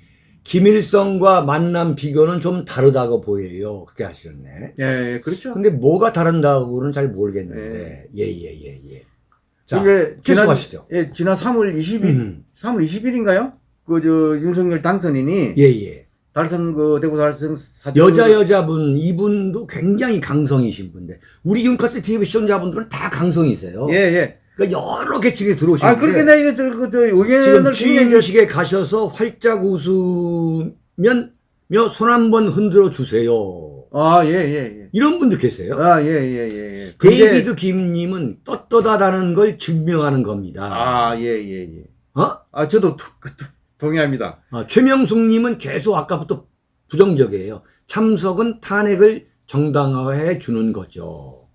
Speaker 1: 김일성과 만남 비교는 좀 다르다고 보여요. 그렇게 하시네.
Speaker 2: 예, 그렇죠.
Speaker 1: 근데 뭐가 다른다고는 잘 모르겠는데. 예, 예, 예, 예. 자,
Speaker 2: 그게 지난
Speaker 1: 계속하시죠.
Speaker 2: 예, 지난 3월 20일
Speaker 1: 음,
Speaker 2: 3월 20일인가요? 그 저 윤석열 당선인이
Speaker 1: 예, 예.
Speaker 2: 달성 그 대구 달성 사주
Speaker 1: 여자 여자분 이분도 굉장히 강성이신 분데 우리 윤카스 TV 시청자분들은 다 강성이세요.
Speaker 2: 예, 예.
Speaker 1: 그러니까 여러 계층에 들어오시는데
Speaker 2: 아, 그렇게 내가 이거 저, 그, 저
Speaker 1: 지금
Speaker 2: 의견을 굉장히
Speaker 1: 취임식에 가셔서 활짝 웃으면 손 한번 흔들어 주세요.
Speaker 2: 아, 예, 예, 예.
Speaker 1: 이런 분도 계세요.
Speaker 2: 아, 예, 예, 예. 예.
Speaker 1: 데이비드 김님은 떳떳하다는 걸 증명하는 겁니다.
Speaker 2: 아, 예, 예, 예.
Speaker 1: 어?
Speaker 2: 아, 저도 도- 그- 도- 동의합니다.
Speaker 1: 아, 최명숙님은 계속 아까부터 부정적이에요. 참석은 탄핵을 정당화해 주는 거죠.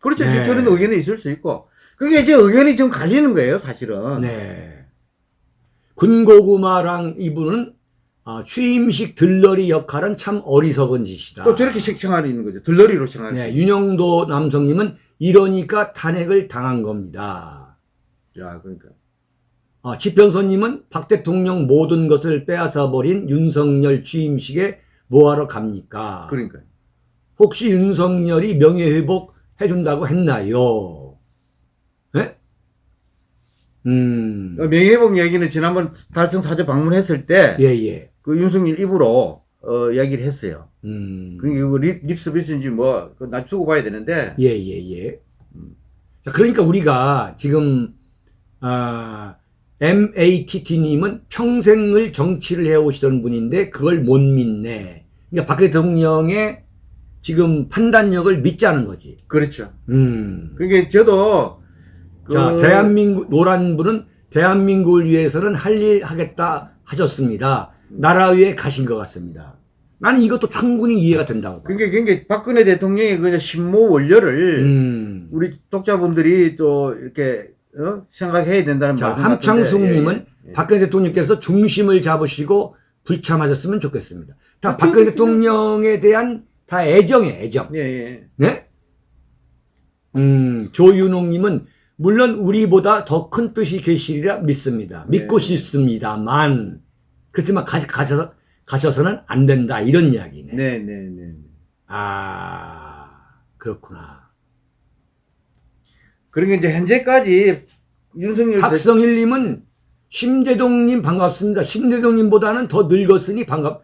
Speaker 2: 그렇죠.
Speaker 1: 네.
Speaker 2: 저런 의견이 있을 수 있고. 그게 이제 의견이 지금 갈리는 거예요, 사실은.
Speaker 1: 네. 군고구마랑 이분은 아, 취임식 들러리 역할은 참 어리석은 짓이다.
Speaker 2: 또 저렇게 생각하고 있는 거죠. 들러리로 생각할
Speaker 1: 네,
Speaker 2: 수.
Speaker 1: 윤영도 남성님은 이러니까 탄핵을 당한 겁니다.
Speaker 2: 야, 그러니까.
Speaker 1: 아, 지평선님은 박 대통령 모든 것을 빼앗아 버린 윤석열 취임식에 뭐하러 갑니까?
Speaker 2: 그러니까.
Speaker 1: 혹시 윤석열이 명예회복 해준다고 했나요? 예? 음,
Speaker 2: 어, 명예회복 얘기는 지난번 달성 사저 방문했을 때,
Speaker 1: 예, 예.
Speaker 2: 그 윤석열 입으로, 어, 이야기를 했어요.
Speaker 1: 음,
Speaker 2: 그 립, 립 서비스인지 뭐, 그나 두고 봐야 되는데,
Speaker 1: 예, 예, 예. 자, 그러니까 우리가 지금, 아, MATT님은 평생을 정치를 해오시던 분인데 그걸 못 믿네. 그러니까 박 대통령의 지금 판단력을 믿자는 거지.
Speaker 2: 그렇죠.
Speaker 1: 음.
Speaker 2: 그게 저도, 그-
Speaker 1: 자, 대한민국, 노란 분은 대한민국을 위해서는 할 일 하겠다 하셨습니다. 나라 위에 가신 것 같습니다. 나는 이것도 충분히 이해가 된다고. 봐.
Speaker 2: 그게 굉장히 박근혜 대통령의 그 신모 원료를
Speaker 1: 음.
Speaker 2: 우리 독자분들이 또 이렇게 어? 생각해야 된다는
Speaker 1: 자,
Speaker 2: 말씀
Speaker 1: 함창숙님은
Speaker 2: 예, 예.
Speaker 1: 박근혜 대통령께서 중심을 잡으시고 불참하셨으면 좋겠습니다. 다
Speaker 2: 아,
Speaker 1: 박근혜. 대통령에 대한 다 애정이에요, 애정.
Speaker 2: 예, 예.
Speaker 1: 네? 음, 조윤홍님은 물론 우리보다 더 큰 뜻이 계시리라 믿습니다. 믿고
Speaker 2: 네.
Speaker 1: 싶습니다만 그렇지만 가, 가셔서 가셔서는 안 된다 이런 이야기네.
Speaker 2: 네, 네, 네.
Speaker 1: 아 그렇구나.
Speaker 2: 그러니까 이제 현재까지 윤석열 대-
Speaker 1: 박성일님은 심대동님 반갑습니다. 심대동님보다는 더 늙었으니 반갑.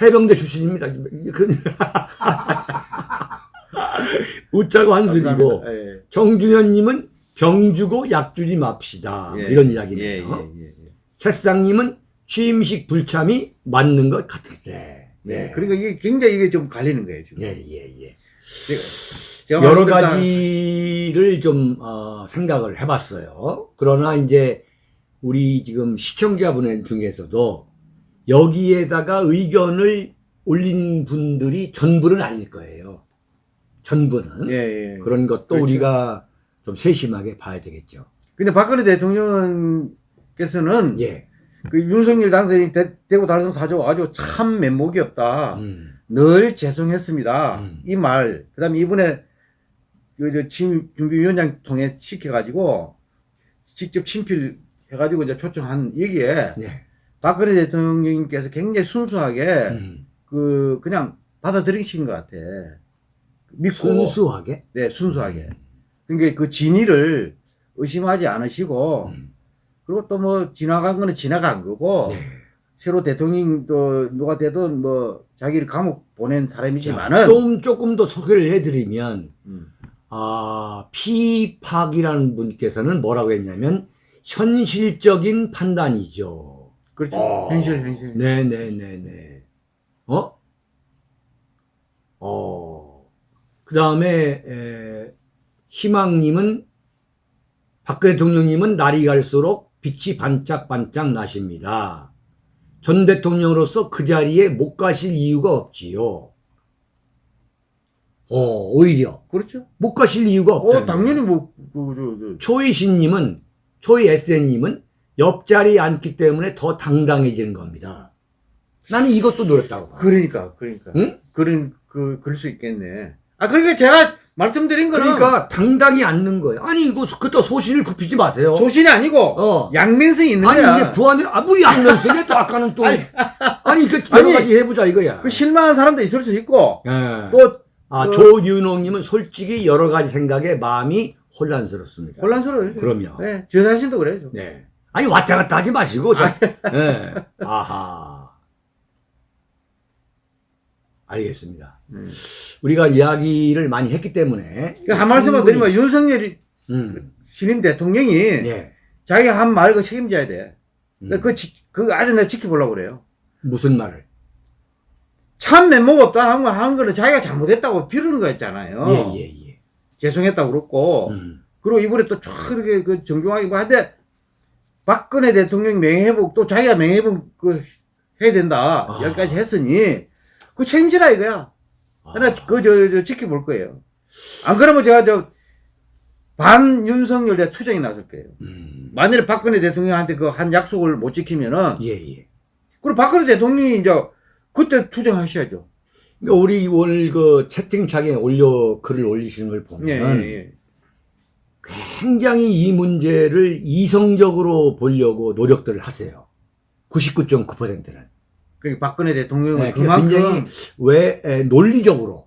Speaker 1: 해병대 출신입니다. 그- 웃자고 한술이고.
Speaker 2: 예.
Speaker 1: 정준현님은 병 주고 약 주지 맙시다.
Speaker 2: 예.
Speaker 1: 이런
Speaker 2: 예,
Speaker 1: 이야기네요.
Speaker 2: 예, 예, 예.
Speaker 1: 새싹님은 취임식 불참이 맞는 것 같은데.
Speaker 2: 네. 그러니까 이게 굉장히 이게 좀 갈리는 거예요, 지금.
Speaker 1: 예, 예, 예.
Speaker 2: 제가
Speaker 1: 여러
Speaker 2: 말씀드렸다-
Speaker 1: 가지를 좀 어, 생각을 해봤어요. 그러나 이제 우리 지금 시청자분 중에서도 여기에다가 의견을 올린 분들이 전부는 아닐 거예요. 전부는
Speaker 2: 예, 예.
Speaker 1: 그런 것도
Speaker 2: 그렇죠.
Speaker 1: 우리가 좀 세심하게 봐야 되겠죠.
Speaker 2: 근데 박근혜 대통령께서는
Speaker 1: 예.
Speaker 2: 그 윤석열 당선인 대, 대구 달성 사조 아주 참 면목이 없다.
Speaker 1: 음.
Speaker 2: 늘 죄송했습니다.
Speaker 1: 음.
Speaker 2: 이 말. 그 다음에 이번에 그, 준비위원장 통해 시켜가지고 직접 친필해가지고 이제 초청한 얘기에
Speaker 1: 네.
Speaker 2: 박근혜 대통령님께서 굉장히 순수하게
Speaker 1: 음.
Speaker 2: 그 그냥 받아들이신 것 같아. 믿고
Speaker 1: 순수하게.
Speaker 2: 네 순수하게. 그러니까 그 진위를 의심하지 않으시고
Speaker 1: 음.
Speaker 2: 그리고 또 뭐 지나간 거는 지나간 거고
Speaker 1: 네.
Speaker 2: 새로 대통령 또 누가 되든 뭐 자기를 감옥 보낸
Speaker 1: 자,
Speaker 2: 사람이지만은
Speaker 1: 좀 조금 더 소개를 해드리면
Speaker 2: 음,
Speaker 1: 아, 피팍이라는 분께서는 뭐라고 했냐면 현실적인 판단이죠.
Speaker 2: 그렇죠
Speaker 1: 어.
Speaker 2: 현실 현실
Speaker 1: 네네네네. 어? 어. 그 다음에, 희망님은, 박 대통령님은 날이 갈수록 빛이 반짝반짝 나십니다. 전 대통령으로서 그 자리에 못 가실 이유가 없지요. 어, 오히려.
Speaker 2: 그렇죠
Speaker 1: 못 가실 이유가 없다.
Speaker 2: 어 당연히 뭐 그, 저, 저,
Speaker 1: 초이신님은, 초이 SN님은 옆자리에 앉기 때문에 더 당당해지는 겁니다. 나는 이것도 노렸다고 봐.
Speaker 2: 그러니까 그러니까
Speaker 1: 응?
Speaker 2: 그런 그 그럴 수 있겠네 아 그러니까 제가 말씀드린 거는
Speaker 1: 그러니까 당당히 앉는 거예요. 아니, 이거 그때 소신을 굽히지 마세요.
Speaker 2: 소신이 아니고
Speaker 1: 어.
Speaker 2: 양면성이 있는
Speaker 1: 아니,
Speaker 2: 거야
Speaker 1: 이게 부안에, 아, 뭐 양면성에 또 아까는 또. 아니,
Speaker 2: 아니,
Speaker 1: 그 여러
Speaker 2: 아니,
Speaker 1: 가지 해보자 이거야.
Speaker 2: 그 실망한 사람도 있을 수 있고
Speaker 1: 예.
Speaker 2: 또
Speaker 1: 아,
Speaker 2: 그-
Speaker 1: 조윤홍님은 솔직히 여러 가지 생각에 마음이 혼란스럽습니다.
Speaker 2: 혼란스러워요
Speaker 1: 그럼요.
Speaker 2: 네, 저 자신도 그래요
Speaker 1: 네. 아니, 왔다 갔다 하지 마시고, 저, 예. 아하. 알겠습니다.
Speaker 2: 음.
Speaker 1: 우리가 이야기를 많이 했기 때문에.
Speaker 2: 그한 말씀만
Speaker 1: 충분히-
Speaker 2: 드리면 윤석열이
Speaker 1: 음,
Speaker 2: 신임 대통령이
Speaker 1: 네.
Speaker 2: 자기가 한말그 책임져야 돼.
Speaker 1: 음.
Speaker 2: 그, 지- 그 아주 내가 지켜보려고 그래요.
Speaker 1: 무슨 말을?
Speaker 2: 참 면목 없다 한 거, 한 거는 자기가 잘못했다고 비르는 거였잖아요.
Speaker 1: 예, 예, 예.
Speaker 2: 죄송했다고 그랬고.
Speaker 1: 음.
Speaker 2: 그리고 이번에 또 이렇게 그 정중하게 뭐 한데 박근혜 대통령 명예회복 또 자기가 명예회복 그 해야 된다.
Speaker 1: 아.
Speaker 2: 여기까지 했으니 그 책임지라 이거야.
Speaker 1: 아.
Speaker 2: 나 그저 저 지켜볼 거예요. 안 그러면 제가 저 반윤석열 대 투쟁이 나설 거예요.
Speaker 1: 음.
Speaker 2: 만일에 박근혜 대통령한테 그 한 약속을 못 지키면은
Speaker 1: 예, 예.
Speaker 2: 그리고 박근혜 대통령이 이제 그때 투쟁하셔야죠.
Speaker 1: 그러니까 우리 오늘 그 채팅창에 올려 글을 올리시는 걸 보면
Speaker 2: 예, 예, 예.
Speaker 1: 굉장히 이 문제를 이성적으로 보려고 노력들을 하세요. 99.9%는.
Speaker 2: 그러니까 박근혜 대통령은
Speaker 1: 네,
Speaker 2: 그만큼
Speaker 1: 굉장히 왜 에, 논리적으로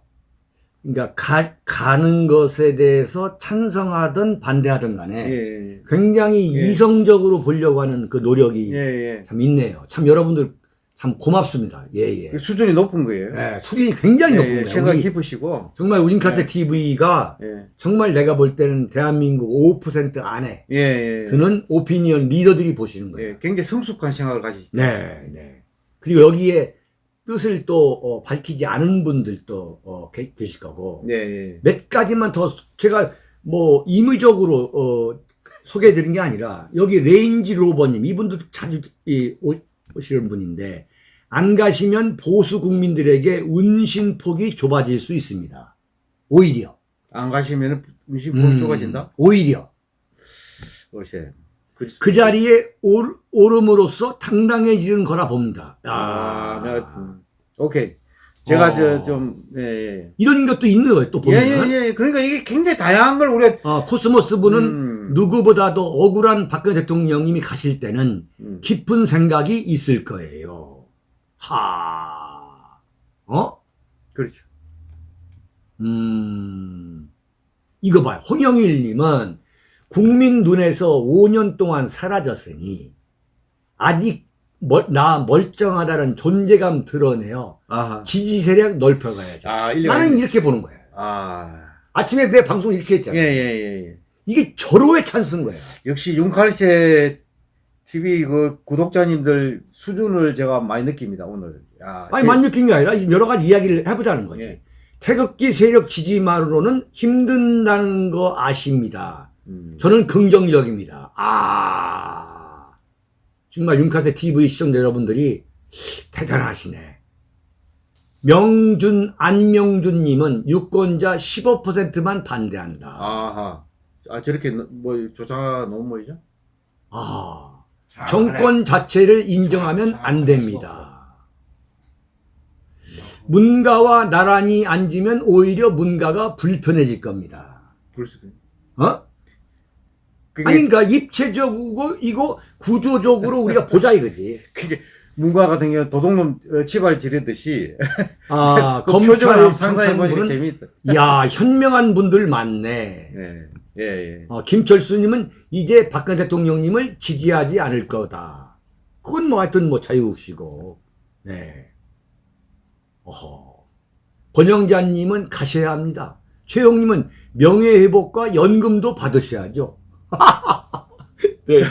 Speaker 1: 그러니까 가, 가는 것에 대해서 찬성하든 반대하든 간에
Speaker 2: 예,
Speaker 1: 굉장히
Speaker 2: 예.
Speaker 1: 이성적으로 보려고 하는 그 노력이
Speaker 2: 예, 예.
Speaker 1: 참 있네요. 참 여러분들 참 고맙습니다. 예, 예.
Speaker 2: 그 수준이 높은 거예요.
Speaker 1: 예, 수준이 굉장히
Speaker 2: 예, 예,
Speaker 1: 높습니다.
Speaker 2: 생각이 깊으시고.
Speaker 1: 정말 우린카세
Speaker 2: 예.
Speaker 1: TV가
Speaker 2: 예,
Speaker 1: 정말 내가 볼 때는 대한민국 5% 안에
Speaker 2: 예, 예.
Speaker 1: 드는 오피니언 리더들이 보시는 거예요.
Speaker 2: 예, 굉장히 성숙한 생각을 가지시.
Speaker 1: 네, 네. 그리고 여기에 뜻을 또 어, 밝히지 않은 분들도 어, 계, 계실 거고
Speaker 2: 네, 예.
Speaker 1: 몇 가지만 더 제가 뭐 임의적으로 어, 소개해드린 게 아니라 여기 레인지 로버님 이분도 자주 이, 오- 오시는 분인데 안 가시면 보수 국민들에게 운신 폭이 좁아질 수 있습니다. 오히려
Speaker 2: 안 가시면 운신
Speaker 1: 음,
Speaker 2: 좁아진다?
Speaker 1: 오히려
Speaker 2: 글쎄. 그,
Speaker 1: 그 자리에 올, 오름으로써 당당해지는 거라 봅니다.
Speaker 2: 아, 음, 오케이. 제가
Speaker 1: 어.
Speaker 2: 저, 좀, 예, 예.
Speaker 1: 이런 것도 있는 거예요. 또
Speaker 2: 예,
Speaker 1: 보면
Speaker 2: 예, 예. 그러니까 이게 굉장히 다양한 걸 우리가,
Speaker 1: 아, 코스모스 분은
Speaker 2: 음,
Speaker 1: 누구보다도 억울한 박근혜 대통령님이 가실 때는
Speaker 2: 음.
Speaker 1: 깊은 생각이 있을 거예요. 하, 어?
Speaker 2: 그렇죠.
Speaker 1: 음, 이거 봐요. 홍영일 님은 국민 눈에서 5년 동안 사라졌으니 아직 멀, 나 멀쩡하다는 존재감 드러내어
Speaker 2: 아하.
Speaker 1: 지지 세력 넓혀가야죠.
Speaker 2: 아,
Speaker 1: 나는 이렇게 보는 거예요.
Speaker 2: 아.
Speaker 1: 아침에 내 방송 이렇게
Speaker 2: 예,
Speaker 1: 했잖아요.
Speaker 2: 예, 예, 예.
Speaker 1: 이게 절호의 찬스인 거예요.
Speaker 2: 역시 윤칼세 TV 그 구독자님들 수준을 제가 많이 느낍니다, 오늘. 야,
Speaker 1: 아니,
Speaker 2: 제-
Speaker 1: 만 느낀 게 아니라 여러 가지 이야기를 해보자는 거지.
Speaker 2: 예.
Speaker 1: 태극기 세력 지지만으로는 힘든다는 거 아십니다.
Speaker 2: 음.
Speaker 1: 저는 긍정적입니다. 아, 정말 윤카세 TV 시청자 여러분들이 대단하시네. 명준, 안명준님은 유권자 15%만 반대한다.
Speaker 2: 아하. 아, 저렇게 너- 뭐 조사 너무 뭐죠?
Speaker 1: 아, 정권 자체를 인정하면 안 됩니다. 문가와 나란히 앉으면 오히려 문가가 불편해질 겁니다.
Speaker 2: 그럴 수도. 있-
Speaker 1: 어? 아니, 그러니까 입체적이고, 이거 구조적으로 우리가 보자 이거지.
Speaker 2: 그게 문과 같은 경우 도둑놈 어, 치발 지르듯이
Speaker 1: 아,
Speaker 2: 그
Speaker 1: 검찰
Speaker 2: 상상해
Speaker 1: 청천부는,
Speaker 2: 재미있다.
Speaker 1: 야, 현명한 분들 많네.
Speaker 2: 예, 예, 예.
Speaker 1: 어, 김철수님은 이제 박근혜 대통령님을 지지하지 않을 거다. 그건 뭐 하여튼 뭐 자유시고, 네. 어허. 권영자님은 가셔야 합니다. 최영님은 명예회복과 연금도 받으셔야죠. 네.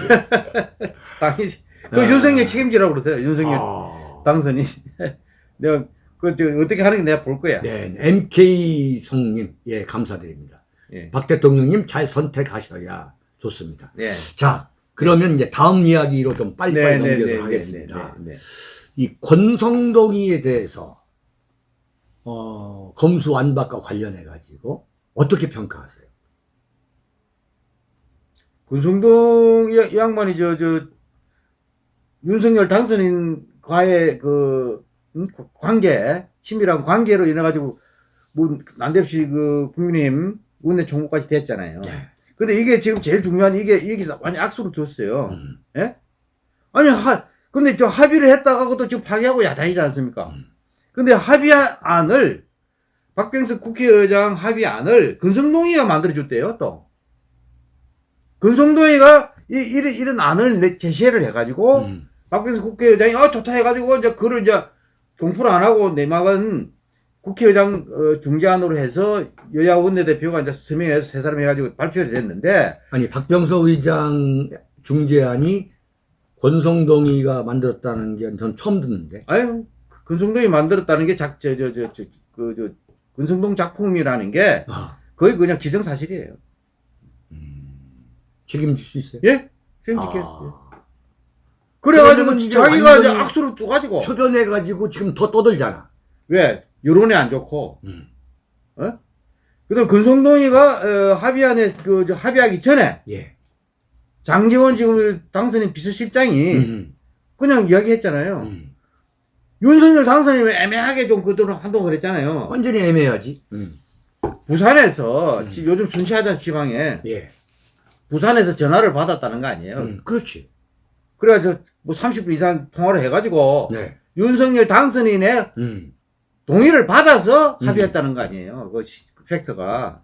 Speaker 2: 당연히 그
Speaker 1: 아.
Speaker 2: 윤석열 책임지라고 그러세요. 윤석열
Speaker 1: 아.
Speaker 2: 당선이. 내가 그 저, 어떻게 하는 게 내가 볼 거야.
Speaker 1: 네, MK 성님, 예, 감사드립니다.
Speaker 2: 예.
Speaker 1: 박 대통령님 잘 선택하셔야 좋습니다.
Speaker 2: 예.
Speaker 1: 자, 그러면 이제 다음 이야기로 좀 빨리빨리
Speaker 2: 네, 네,
Speaker 1: 넘기도록
Speaker 2: 네,
Speaker 1: 하겠습니다.
Speaker 2: 네, 네, 네.
Speaker 1: 이 권성동이에 대해서 어, 검수완박과 관련해 가지고 어떻게 평가하세요?
Speaker 2: 권성동 이, 이 양반이 저, 저, 윤석열 당선인과의 그, 음, 관계, 친밀한 관계로 인해가지고, 뭐, 난데없이 그, 국민의힘 원내 총무까지 됐잖아요.
Speaker 1: 네.
Speaker 2: 근데 이게 지금 제일 중요한 이게, 여기서 완전 악수를 뒀어요.
Speaker 1: 음,
Speaker 2: 예? 아니, 하, 근데 저 합의를 했다가 그것도 지금 파기하고 야단이지 않습니까?
Speaker 1: 음.
Speaker 2: 근데 합의안을, 박병석 국회의장 합의안을 근성동이가 만들어줬대요, 또. 근성동이가 이, 이런, 이런 안을 내- 제시를 해가지고,
Speaker 1: 음,
Speaker 2: 박병석 국회의장이, 아, 좋다 해가지고, 이제 그걸 이제 공포를 안 하고 내막은 국회의장 어, 중재안으로 해서 여야 원내대표가 이제 서명해서 세 사람 해가지고 발표를 했는데,
Speaker 1: 아니 박병석 의장 중재안이 권성동이가 만들었다는 게 전 처음 듣는데.
Speaker 2: 아유, 근성동이 만들었다는 게 작, 저, 저, 저, 저, 그, 저, 근성동 작품이라는 게
Speaker 1: 아,
Speaker 2: 거의 그냥 기정사실이에요.
Speaker 1: 음, 책임질 수 있어요?
Speaker 2: 예? 책임질게요.
Speaker 1: 아,
Speaker 2: 예. 그래가지고 자기가 악수를 또 가지고
Speaker 1: 표변해 가지고 지금 더 떠들잖아.
Speaker 2: 왜 여론이 안 좋고
Speaker 1: 음.
Speaker 2: 그다음 근성동이가 어, 합의안에 그저 합의하기 전에
Speaker 1: 예.
Speaker 2: 장재원 지금 당선인 비서실장이
Speaker 1: 음,
Speaker 2: 그냥 이야기했잖아요.
Speaker 1: 음.
Speaker 2: 윤석열 당선인이 애매하게 좀 그동안 한동 그랬잖아요.
Speaker 1: 완전히 애매하지. 음.
Speaker 2: 부산에서
Speaker 1: 음.
Speaker 2: 지금 요즘 순시하던 지방에
Speaker 1: 예.
Speaker 2: 부산에서 전화를 받았다는 거 아니에요.
Speaker 1: 음, 그렇지.
Speaker 2: 그래가지고 뭐 30분 이상 통화를 해가지고
Speaker 1: 네.
Speaker 2: 윤석열 당선인의
Speaker 1: 음.
Speaker 2: 동의를 받아서
Speaker 1: 음.
Speaker 2: 합의했다는 거 아니에요. 그, 시- 그 팩트가.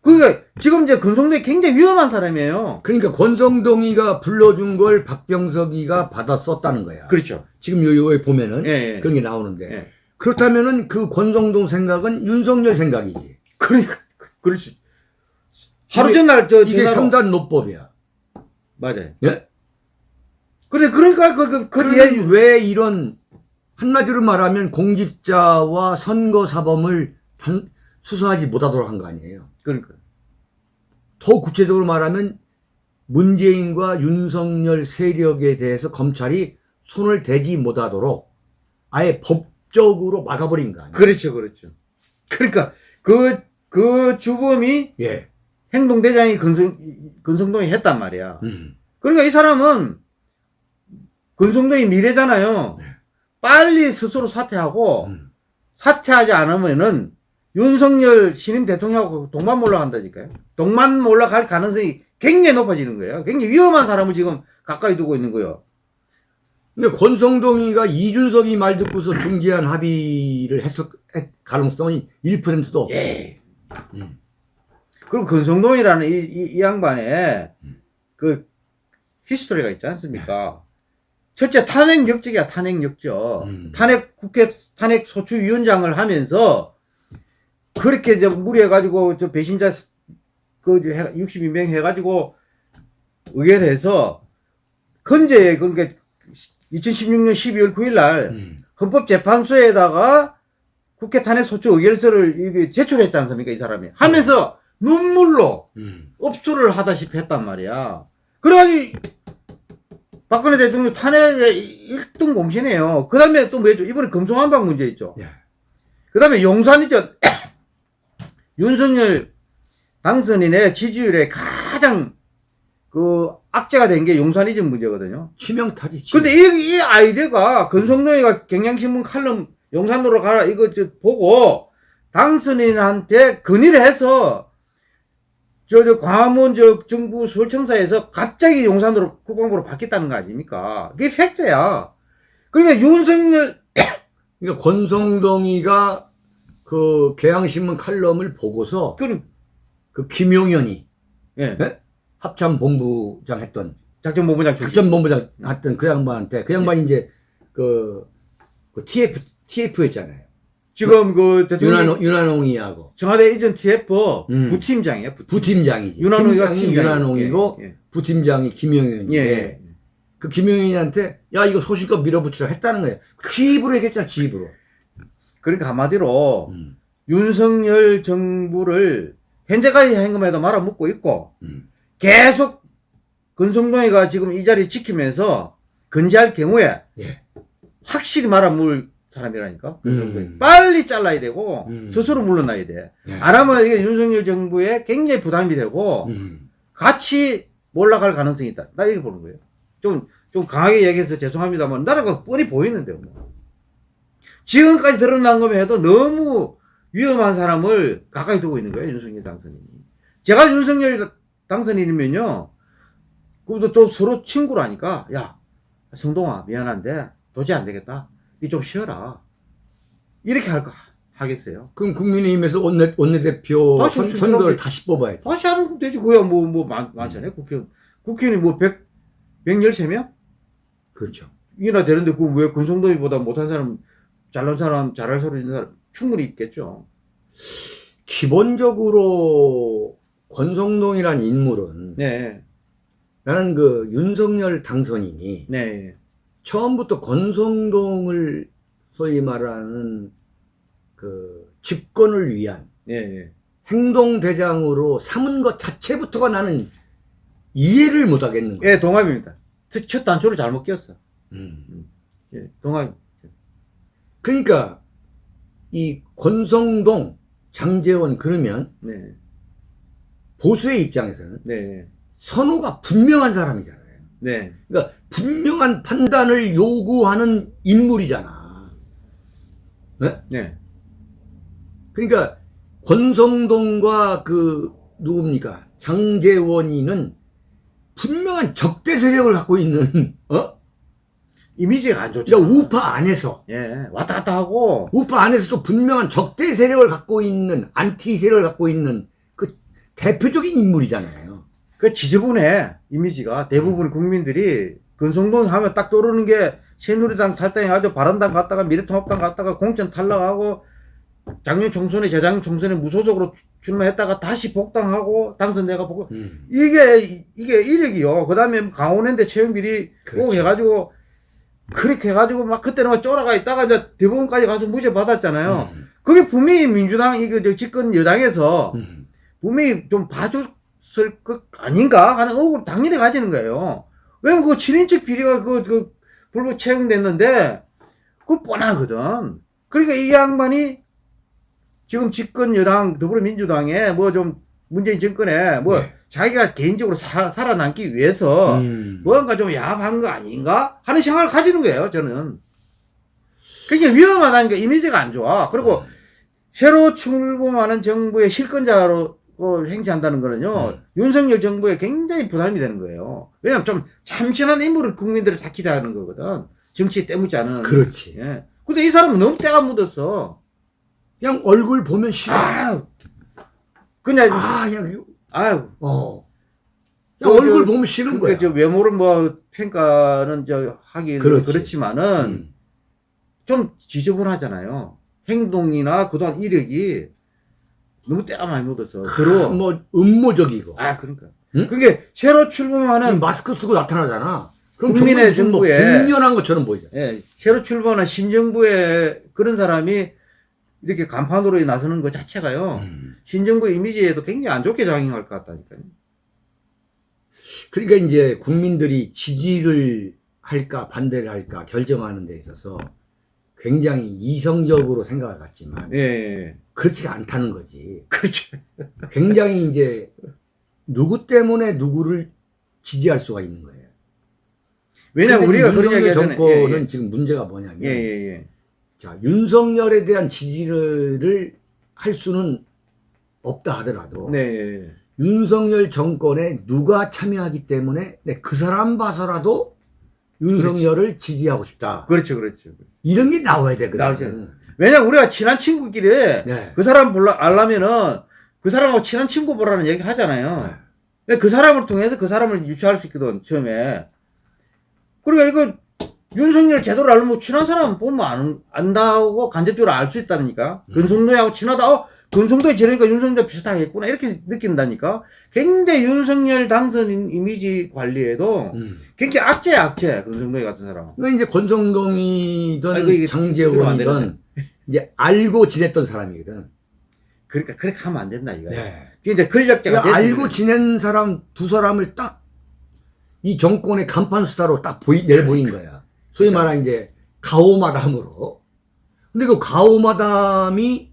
Speaker 2: 그게 지금 이제 근성동이 굉장히 위험한 사람이에요.
Speaker 1: 그러니까 권성동이가 불러준 걸 박병석이가 받아 썼다는 거야.
Speaker 2: 그렇죠.
Speaker 1: 지금 요, 요에 보면은
Speaker 2: 예, 예.
Speaker 1: 그런 게 나오는데.
Speaker 2: 예.
Speaker 1: 그렇다면은 그 권성동 생각은 윤석열 생각이지.
Speaker 2: 그러니까, 그럴 수. 하루 전날 저
Speaker 1: 이게
Speaker 2: 전화로.
Speaker 1: 삼단 노법이야.
Speaker 2: 맞아요.
Speaker 1: 예?
Speaker 2: 그래, 그러니까 그, 그, 그 뒤에.
Speaker 1: 그러면 왜 이런 한마디로 말하면 공직자와 선거 사범을 단- 수사하지 못하도록 한 거 아니에요.
Speaker 2: 그러니까.
Speaker 1: 더 구체적으로 말하면 문재인과 윤석열 세력에 대해서 검찰이 손을 대지 못하도록 아예 법적으로 막아버린 거 아니에요.
Speaker 2: 그렇죠, 그렇죠. 그러니까 그, 그 주범이
Speaker 1: 예.
Speaker 2: 행동대장이 근성, 근성동이 했단 말이야.
Speaker 1: 음.
Speaker 2: 그러니까 이 사람은 근성동이 미래잖아요.
Speaker 1: 네.
Speaker 2: 빨리 스스로 사퇴하고
Speaker 1: 음.
Speaker 2: 사퇴하지 않으면은 윤석열 신임 대통령하고 동반 몰락한다니까요. 동만 올라갈 가능성이 굉장히 높아지는 거예요. 굉장히 위험한 사람을 지금 가까이 두고 있는 거예요.
Speaker 1: 근데 권성동이가 이준석이 말 듣고서 중재안 합의를 했을 했- 가능성이 1%도 없어.
Speaker 2: 예.
Speaker 1: 음.
Speaker 2: 그리고 근성동이라는 이, 이, 이 양반의 그 히스토리가 있지 않습니까? 첫째 탄핵 역적이야 탄핵 역적.
Speaker 1: 음.
Speaker 2: 탄핵 국회 탄핵 소추위원장을 하면서 그렇게 이제 무리해가지고 저 배신자 그 62명 해가지고 의결해서 헌재에 그러니까 2016년 12월 9일 날
Speaker 1: 음.
Speaker 2: 헌법재판소에다가 국회 탄핵 소추 의결서를 제출했지 않습니까 이 사람이 하면서 눈물로
Speaker 1: 음.
Speaker 2: 업소를 하다시피 했단 말이야. 그래가지고 박근혜 대통령 탄핵의 1등 공신이에요. 그 다음에 또 뭐죠? 이번에 금송한방 문제 있죠.
Speaker 1: 예.
Speaker 2: 그 다음에 용산이죠. 윤석열 당선인의 지지율에 가장 그 악재가 된 게 용산이즘 문제거든요.
Speaker 1: 치명타지. 치명.
Speaker 2: 근데 이, 이 아이디어가 근성노이가 경향신문 칼럼 용산으로 가라 이거 저 보고 당선인한테 건의를 해서 저, 저 광화문 저 정부 서울청사에서 갑자기 용산으로 국방부로 바뀌었다는 거 아닙니까? 그게 팩트야. 그러니까 윤석열
Speaker 1: 그러니까 권성동이가 그 개항신문 칼럼을 보고서 그그 김용현이
Speaker 2: 예,
Speaker 1: 네? 합참본부장 했던
Speaker 2: 작전본부장 출신.
Speaker 1: 작전본부장 했던 그 양반한테 그 양반이 이제 그, 그 TF TF였잖아요.
Speaker 2: 지금 그 대통령
Speaker 1: 윤한홍 윤한홍이하고
Speaker 2: 청와대 이전 TF
Speaker 1: 음.
Speaker 2: 부팀장이에요. 부팀.
Speaker 1: 부팀장이지.
Speaker 2: 윤한홍이가
Speaker 1: 팀장이
Speaker 2: 팀장이에요.
Speaker 1: 윤한홍이고
Speaker 2: 예,
Speaker 1: 부팀장이 김용현인데
Speaker 2: 예. 예.
Speaker 1: 그 김용현한테 야 이거 소신껏 밀어붙이라 했다는 거예요. 지입으로 얘기했잖아 지입으로.
Speaker 2: 그러니까 한마디로
Speaker 1: 음.
Speaker 2: 윤석열 정부를 현재까지 행금에도 말아먹고 있고
Speaker 1: 음.
Speaker 2: 계속 근성동이가 지금 이 자리 지키면서 건재할 경우에
Speaker 1: 예.
Speaker 2: 확실히 말아먹을 사람이라니까 근성동이
Speaker 1: 음.
Speaker 2: 빨리 잘라야 되고
Speaker 1: 음.
Speaker 2: 스스로 물러나야 돼.
Speaker 1: 예.
Speaker 2: 안 하면 이게 윤석열 정부에 굉장히 부담이 되고
Speaker 1: 음.
Speaker 2: 같이 몰락할 가능성이 있다. 나 이렇게 보는 거예요. 좀, 좀 강하게 얘기해서 죄송합니다만, 나라가 뻔히 보이는데요, 뭐. 지금까지 드러난 것만 해도 너무 위험한 사람을 가까이 두고 있는 거예요, 윤석열 당선인이. 제가 윤석열 당선인이면요, 그것도 또 서로 친구라니까, 야, 성동아, 미안한데, 도저히 안 되겠다. 니좀 쉬어라. 이렇게 할까, 하겠어요.
Speaker 1: 그럼 국민의힘에서 원내 원내대표
Speaker 2: 아,
Speaker 1: 선, 선거를. 다시 뽑아야지.
Speaker 2: 다시 하면 되지. 그야 뭐, 뭐, 많, 많잖아요, 국회의원. 국회의원이 뭐, 100, 113명?
Speaker 1: 그렇죠.
Speaker 2: 이나 되는데 그왜 근성동이보다 못한 사람 잘난 사람 잘할 소리 있는 사람 충분히 있겠죠.
Speaker 1: 기본적으로 권성동이란 인물은
Speaker 2: 네,
Speaker 1: 나는 그 윤석열 당선인이
Speaker 2: 네,
Speaker 1: 처음부터 권성동을 소위 말하는 그 집권을 위한
Speaker 2: 네,
Speaker 1: 행동대장으로 삼은 것 자체부터가 나는 이해를 못 하겠는 거야.
Speaker 2: 예, 동합입니다. 첫, 첫 단추를 잘못 끼웠어.
Speaker 1: 음.
Speaker 2: 예, 동합.
Speaker 1: 그러니까 이 권성동, 장재원 그러면
Speaker 2: 네,
Speaker 1: 보수의 입장에서는
Speaker 2: 네,
Speaker 1: 선호가 분명한 사람이잖아요.
Speaker 2: 네,
Speaker 1: 그러니까 분명한 판단을 요구하는 인물이잖아. 네?
Speaker 2: 네,
Speaker 1: 그러니까 권성동과 그 누굽니까 장재원이는 분명한 적대 세력을 갖고 있는 어?
Speaker 2: 이미지가 안 좋죠.
Speaker 1: 그러니까 우파 안에서
Speaker 2: 예, 왔다 갔다 하고,
Speaker 1: 우파 안에서 도 분명한 적대 세력을 갖고 있는 안티 세력을 갖고 있는 그 대표적인 인물이잖아요.
Speaker 2: 그 지저분해, 이미지가. 대부분 국민들이 근성동 하면 딱 떠오르는 게 새누리당 탈당해가지고 바른당 갔다가 미래통합당 갔다가 공천 탈락하고 작년 총선에 재작년 총선에 무소속으로 출- 출마했다가 다시 복당하고 당선돼가 보고 이게 이게 이력이요. 그다음에 강원랜드 채용비리 꼭
Speaker 1: 그렇죠.
Speaker 2: 해가지고 그렇게 해가지고 막 그때는 막 쫄아가 있다가 이제 대법원까지 가서 무죄 받았잖아요.
Speaker 1: 음.
Speaker 2: 그게 분명히 민주당 이거 저 집권 여당에서
Speaker 1: 음.
Speaker 2: 분명히 좀 봐 줬을 것 아닌가 하는 의혹을 당연히 가지는 거예요. 왜냐면 그 7인측 비리가 그, 그 불법 채용됐는데 그거 뻔하거든. 그러니까 이 양반이 지금 집권 여당 더불어민주당에 뭐 좀 문재인 정권에 뭐
Speaker 1: 네.
Speaker 2: 자기가 개인적으로 사- 살아남기 위해서
Speaker 1: 음.
Speaker 2: 뭔가 좀 야합한 거 아닌가 하는 생각을 가지는 거예요. 저는. 그게 위험하다니까 이미지가 안 좋아. 그리고 새로 출범하는 정부의 실권자로 그 행치한다는 거는요
Speaker 1: 음.
Speaker 2: 윤석열 정부에 굉장히 부담이 되는 거예요. 왜냐하면 좀 참신한 인물을 국민들이 다 기대하는 거거든. 정치 때묻지 않은.
Speaker 1: 그렇지.
Speaker 2: 예. 근데 이 사람은 너무 때가 묻었어.
Speaker 1: 그냥 얼굴 보면 싫어.
Speaker 2: 아, 그냥
Speaker 1: 아, 그냥,
Speaker 2: 아유.
Speaker 1: 어.
Speaker 2: 그,
Speaker 1: 그냥 얼굴
Speaker 2: 저,
Speaker 1: 보면 싫은
Speaker 2: 그,
Speaker 1: 거야.
Speaker 2: 저 외모를 뭐 평가는 저 하기
Speaker 1: 그렇지.
Speaker 2: 그렇지만은
Speaker 1: 음.
Speaker 2: 좀 지저분하잖아요. 행동이나 그동안 이력이 너무 때가 많이 묻어서 들어.
Speaker 1: 뭐, 음모적이고.
Speaker 2: 아, 그러니까.
Speaker 1: 응?
Speaker 2: 그게 새로
Speaker 1: 이
Speaker 2: 출범하는
Speaker 1: 마스크 쓰고 나타나잖아. 그럼
Speaker 2: 국민의
Speaker 1: 정말 무슨 뭐
Speaker 2: 정부에
Speaker 1: 것처럼 보이잖아.
Speaker 2: 예, 새로 출범한 신정부의 그런 사람이 이렇게 간판으로 나서는 것 자체가요.
Speaker 1: 음.
Speaker 2: 신정부 이미지에도 굉장히 안 좋게 작용할 것 같다니까요.
Speaker 1: 그러니까 이제 국민들이 지지를 할까 반대를 할까 결정하는 데 있어서 굉장히 이성적으로 생각을 갖지만
Speaker 2: 예, 예.
Speaker 1: 그렇지가 않다는 거지.
Speaker 2: 그렇죠.
Speaker 1: 굉장히 이제 누구 때문에 누구를 지지할 수가 있는 거예요.
Speaker 2: 왜냐면
Speaker 1: 근데
Speaker 2: 우리가 그런 얘기.
Speaker 1: 정권은
Speaker 2: 예,
Speaker 1: 지금 문제가 뭐냐면
Speaker 2: 예, 예, 예.
Speaker 1: 자 윤석열에 대한 지지를 할 수는 없다 하더라도
Speaker 2: 네, 예, 예.
Speaker 1: 윤석열 정권에 누가 참여하기 때문에 네, 그 사람 봐서라도 윤석열을 지지하고 싶다.
Speaker 2: 그렇죠, 그렇죠.
Speaker 1: 이런 게 나와야 되거든.
Speaker 2: 나오죠. 왜냐면 우리가 친한 친구끼리
Speaker 1: 네.
Speaker 2: 그 사람 불러 알라면은 그 사람하고 친한 친구 보라는 얘기 하잖아요.
Speaker 1: 네.
Speaker 2: 그 사람을 통해서 그 사람을 유추할 수 있거든 처음에. 그러니까 이거 윤석열 제대로 알면 친한 사람 보면 안, 안다고 간접적으로 알 수 있다니까.
Speaker 1: 음.
Speaker 2: 근성도하고 친하다. 어, 근성도에 저러니까 윤석열 비슷하겠구나. 이렇게 느낀다니까. 굉장히 윤석열 당선 이미지 관리에도
Speaker 1: 음.
Speaker 2: 굉장히 악재야, 악재. 근성도에 같은 사람.
Speaker 1: 그러니까 이제 권성동이든
Speaker 2: 안
Speaker 1: 장재원이든 이제 알고 지냈던 사람이거든.
Speaker 2: 그러니까 그렇게 하면 안 된다, 이거.
Speaker 1: 네.
Speaker 2: 근데 권력자가
Speaker 1: 그러니까 알고 지낸 사람 두 사람을 딱 이 정권의 간판 스타로 딱 보이, 내보인 거야. 소위
Speaker 2: 그렇죠.
Speaker 1: 말하는 이제 가오마담으로. 근데 그 가오마담이